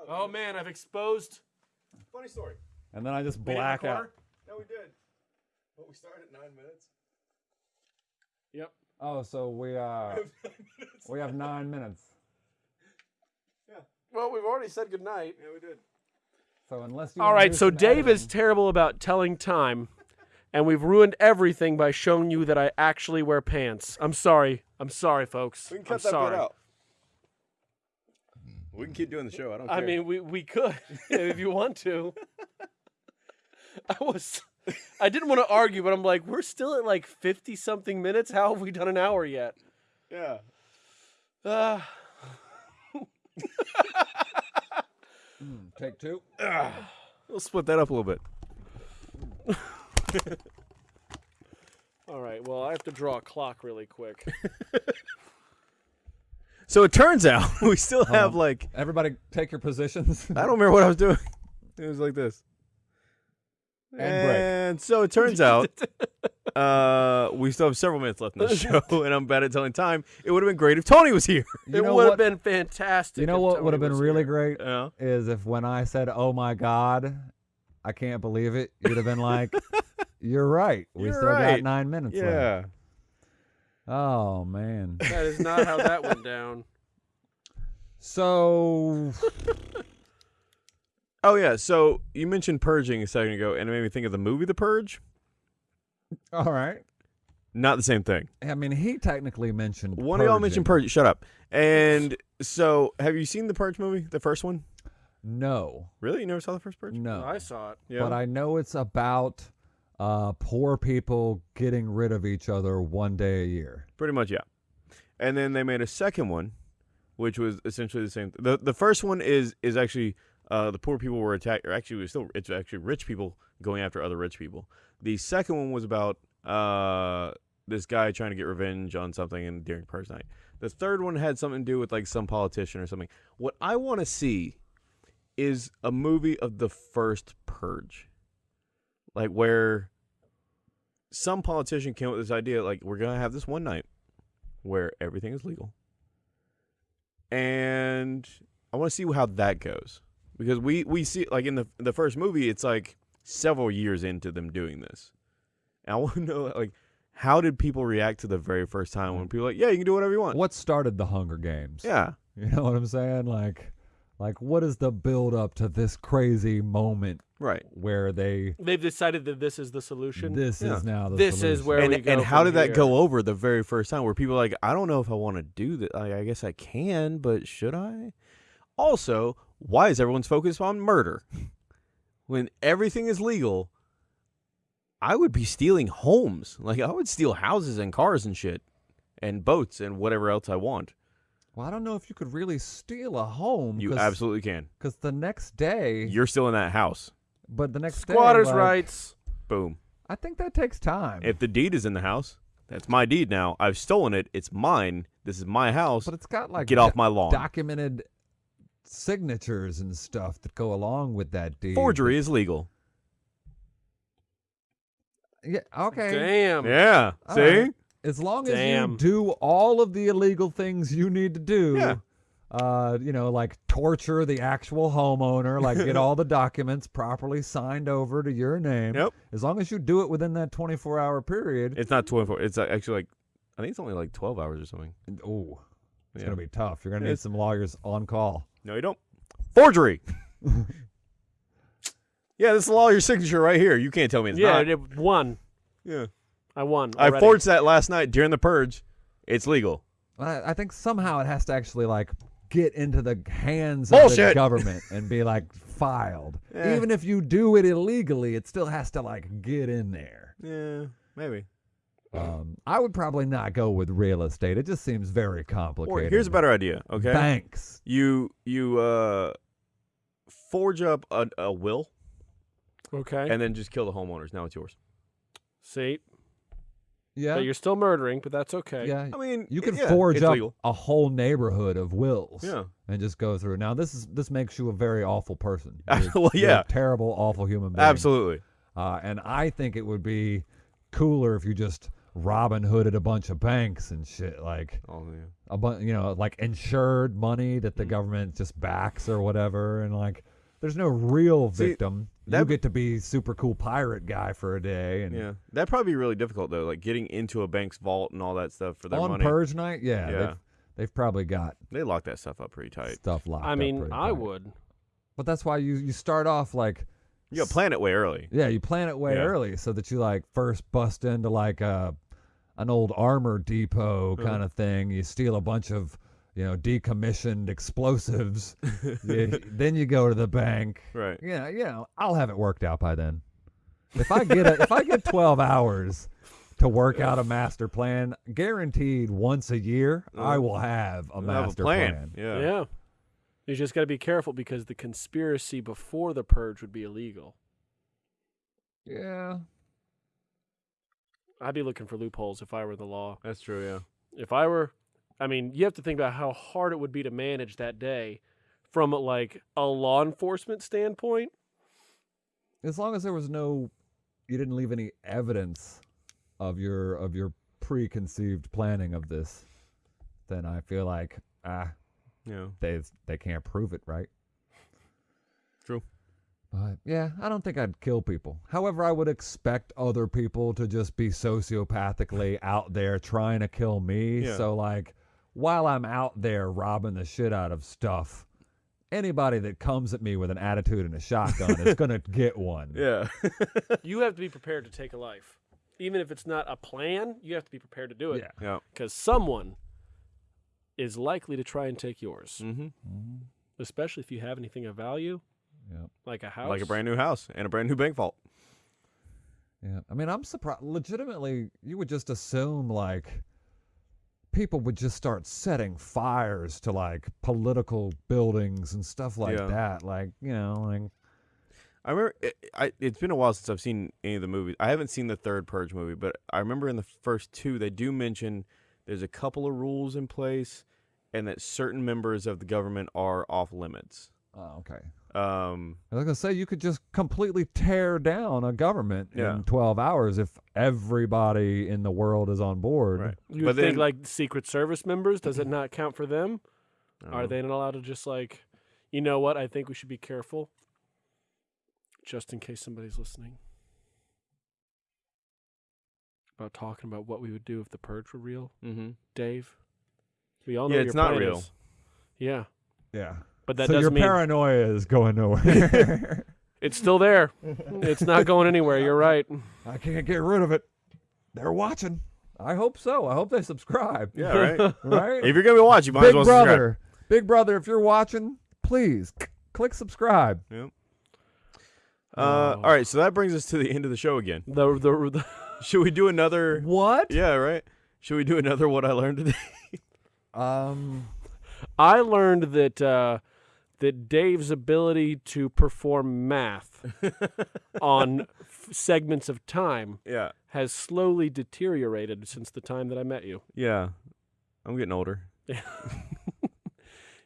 Oh man, I've exposed. Funny story. And then I just We didn't black out. No, we did. But we started at nine minutes. Yep. Oh, so we uh (laughs) we have nine minutes. Yeah. Well, we've already said good night. Yeah, we did. So unless you All wanna right, do so some Dave is terrible about telling time, and we've ruined everything by showing you that I actually wear pants. I'm sorry. I'm sorry, folks. We can I'm cut that sorry. bit out. We can keep doing the show. I don't I care. mean, we we could (laughs) if you want to. (laughs) I was, I didn't want to argue, but I'm like, we're still at like fifty something minutes. How have we done an hour yet? yeah. Uh, Mm, take two. (sighs) We'll split that up a little bit. (laughs) all right. Well, I have to draw a clock really quick. (laughs) So it turns out (laughs) we still Hold have on. like Everybody, take your positions. I don't remember what I was doing. It was like this. And break. And so it turns out uh, we still have several minutes left in the (laughs) show, (laughs) and I'm bad at telling time. It would have been great if Tony was here. (laughs) You it know would have been fantastic. You know if what Tony would have been was really here. great Yeah. is if when I said, "Oh my God," I can't believe it. You'd have been like, "You're right. We You're still got nine minutes left." Yeah. Oh man. That is not how that went down. So Oh yeah. So you mentioned purging a second ago, and it made me think of the movie The Purge. all right. Not the same thing. I mean, he technically mentioned One of y'all mentioned. Purge. Shut up. And so, have you seen the Purge movie, the first one? No, Really? You never saw the first Purge? no. I saw it. Yeah. But I know it's about uh, poor people getting rid of each other one day a year. Pretty much, yeah. And then they made a second one, which was essentially the same. the The first one is is actually uh, the poor people were attacked, or actually, it was still it's actually rich people going after other rich people. The second one was about uh, this guy trying to get revenge on something and during Purge night. The third one had something to do with like some politician or something. What I want to see is a movie of the first Purge, like where some politician came up with this idea, like we're gonna have this one night where everything is legal. And I want to see how that goes because we we see like in the the first movie it's like several years into them doing this. And I (laughs) want to know like how did people react to the very first time when people are like, "Yeah, you can do whatever you want." What started the Hunger Games? Yeah. You know what I'm saying? Like, like what is the build up to this crazy moment Right. where they They've decided that this is the solution. this Yeah. is now the This is solution. where we And, go and how from did that here. go over the very first time where people are like, I don't know if I want to do that. Like, I guess I can, but should I? Also, why is everyone's focused on murder? (laughs) when everything is legal, I would be stealing homes. Like I would steal houses and cars and shit, and boats and whatever else I want. Well, I don't know if you could really steal a home. You absolutely can. Because the next day, You're still in that house. but the next Squatters' day, like, rights. Boom. I think that takes time. If the deed is in the house, that's my deed now. I've stolen it. It's mine. This is my house. but it's got like Get off my lawn. documented signatures and stuff that go along with that deed. Forgery is legal. Yeah. Okay. Damn. Yeah. All See? right. As long as Damn. you do all of the illegal things you need to do, Yeah. uh, you know, like torture the actual homeowner, like get (laughs) all the documents properly signed over to your name. Yep. As long as you do it within that 24 hour period. It's not 24. It's uh, actually like, I think it's only like 12 hours or something. oh, it's Yeah. going to be tough. You're going to need some lawyers on call. No, you don't. Forgery. (laughs) yeah, this is all your signature right here. You can't tell me it's yeah, not. Yeah, it won. yeah. I won. I forged that last night during the purge. It's legal. I, I think somehow it has to actually like get into the hands of the government and be like (laughs) filed. Eh. Even if you do it illegally, it still has to like get in there. Yeah, maybe. Um, I would probably not go with real estate. It just seems very Or complicated. here's a better idea. Okay. Banks. You you uh forge up a, a will Okay. and then just kill the homeowners. Now it's yours. See, Yeah. but you're still murdering, but that's okay. yeah. I mean, You it- could yeah, forge up legal. a whole neighborhood of wills Yeah. and just go through. Now this is this makes you a very awful person. (laughs) You're- Well, you're yeah. a terrible, awful human being. Absolutely. Uh, and I think it would be cooler if you just Robin Hooded a bunch of banks and shit, like Oh yeah. a bunch, you know, like insured money that Mm. the government just backs or whatever, and like there's no real See, victim. you get to be super cool pirate guy for a day, and Yeah. That'd probably be really difficult though, like getting into a bank's vault and all that stuff for their on money. purge night, yeah, Yeah. They've, they've probably got They lock that stuff up pretty tight. stuff locked. I up mean, pretty I tight. would. but that's why you you start off like You plan it way early. Yeah, you plan it way Yeah. early so that you like first bust into like a an old armor depot kind of thing. You steal a bunch of you know decommissioned explosives. (laughs) You- then you go to the bank. Right. Yeah, you know, I'll have it worked out by then. If I get a, if I get twelve hours to work out a master plan, guaranteed once a year, I Uh, will have a Have master a plan. Yeah. Yeah. You just got to be careful because the conspiracy before the purge would be illegal. Yeah. I'd be looking for loopholes if I were the law. That's true. Yeah. If I were, I mean, you have to think about how hard it would be to manage that day from like a law enforcement standpoint. as long as there was no you didn't leave any evidence of your of your preconceived planning of this then i feel like ah Yeah. they they can't prove it right True. But yeah i don't think i'd kill people however i would expect other people to just be sociopathically out there trying to kill me Yeah. so like while i'm out there robbing the shit out of stuff anybody that comes at me with an attitude and a shotgun is gonna (laughs) get one Yeah. (laughs) you have to be prepared to take a life. Even if it's not a plan, you have to be prepared to do it yeah yeah. because someone is likely to try and take yours, Mm-hmm. Mhm. especially if you have anything of value, yeah like a house. Like a brand new house and a brand new bank vault. Yeah, I mean, I'm surprised. Legitimately, you would just assume like people would just start setting fires to like political buildings and stuff like Yeah. that. Like, you know, like I remember it, I, it's been a while since I've seen any of the movies. I haven't seen the third Purge movie, but I remember in the first two they do mention there's a couple of rules in place, and that certain members of the government are off limits. oh, okay. Um, I was gonna say you could just completely tear down a government Yeah. in 12 hours if everybody in the world is on board. right. You but think then- like Secret Service members. Does it not count for them? I Are they not allowed to just like, you know what? I think we should be careful, just in case somebody's listening. About talking about what we would do if the purge were real, Mhm. Dave. We all know Yeah, what it's not real. is. Yeah, Yeah. But that so your doesn't mean paranoia is going nowhere. (laughs) it's still there. it's not going anywhere. You're right. I can't get rid of it. They're watching. I hope so. I hope they subscribe. Yeah, right. (laughs) Right? if you're gonna be watching, you might Big as well subscribe. brother, big brother, if you're watching, please c- click subscribe. Uh, Oh. all right, so that brings us to the end of the show again. The, the, the (laughs) Should we do another? What? Yeah, right. Should we do another? What I learned today? Um. I learned that uh, that Dave's ability to perform math (laughs) on f- segments of time yeah, has slowly deteriorated since the time that I met you. yeah. I'm getting older. (laughs)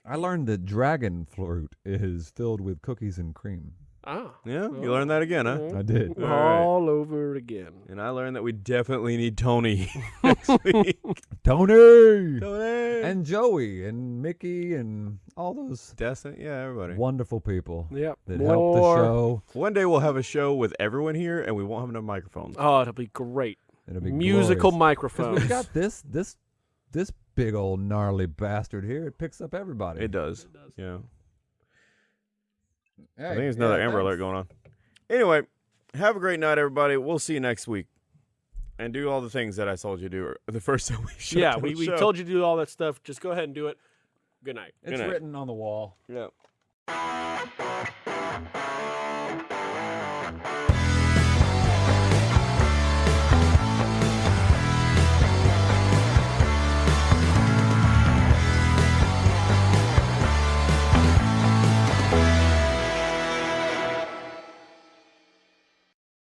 I learned that dragon fruit is filled with cookies and cream. Ah, Yeah, you learned that again, huh? I did. All right. all over again. And I learned that we definitely need Tony (laughs) next (laughs) week. Tony Tony and Joey and Mickey and all those Destin, yeah, everybody. wonderful people Yep. that helped the More- show. One day we'll have a show with everyone here, and we won't have enough microphones. Oh, it'll be great. It'll be Musical glorious. 'Cause microphones. we've got this this this big old gnarly bastard here. It picks up everybody. It does. Yeah. I think there's another yeah, Amber. Alert going on. Anyway, have a great night, everybody. We'll see you next week. And do all the things that I told you to do the first (laughs) time we shut yeah, we, the we show. told you to do all that stuff. Just go ahead and do it. Good night. It's night. written on the wall. Yeah.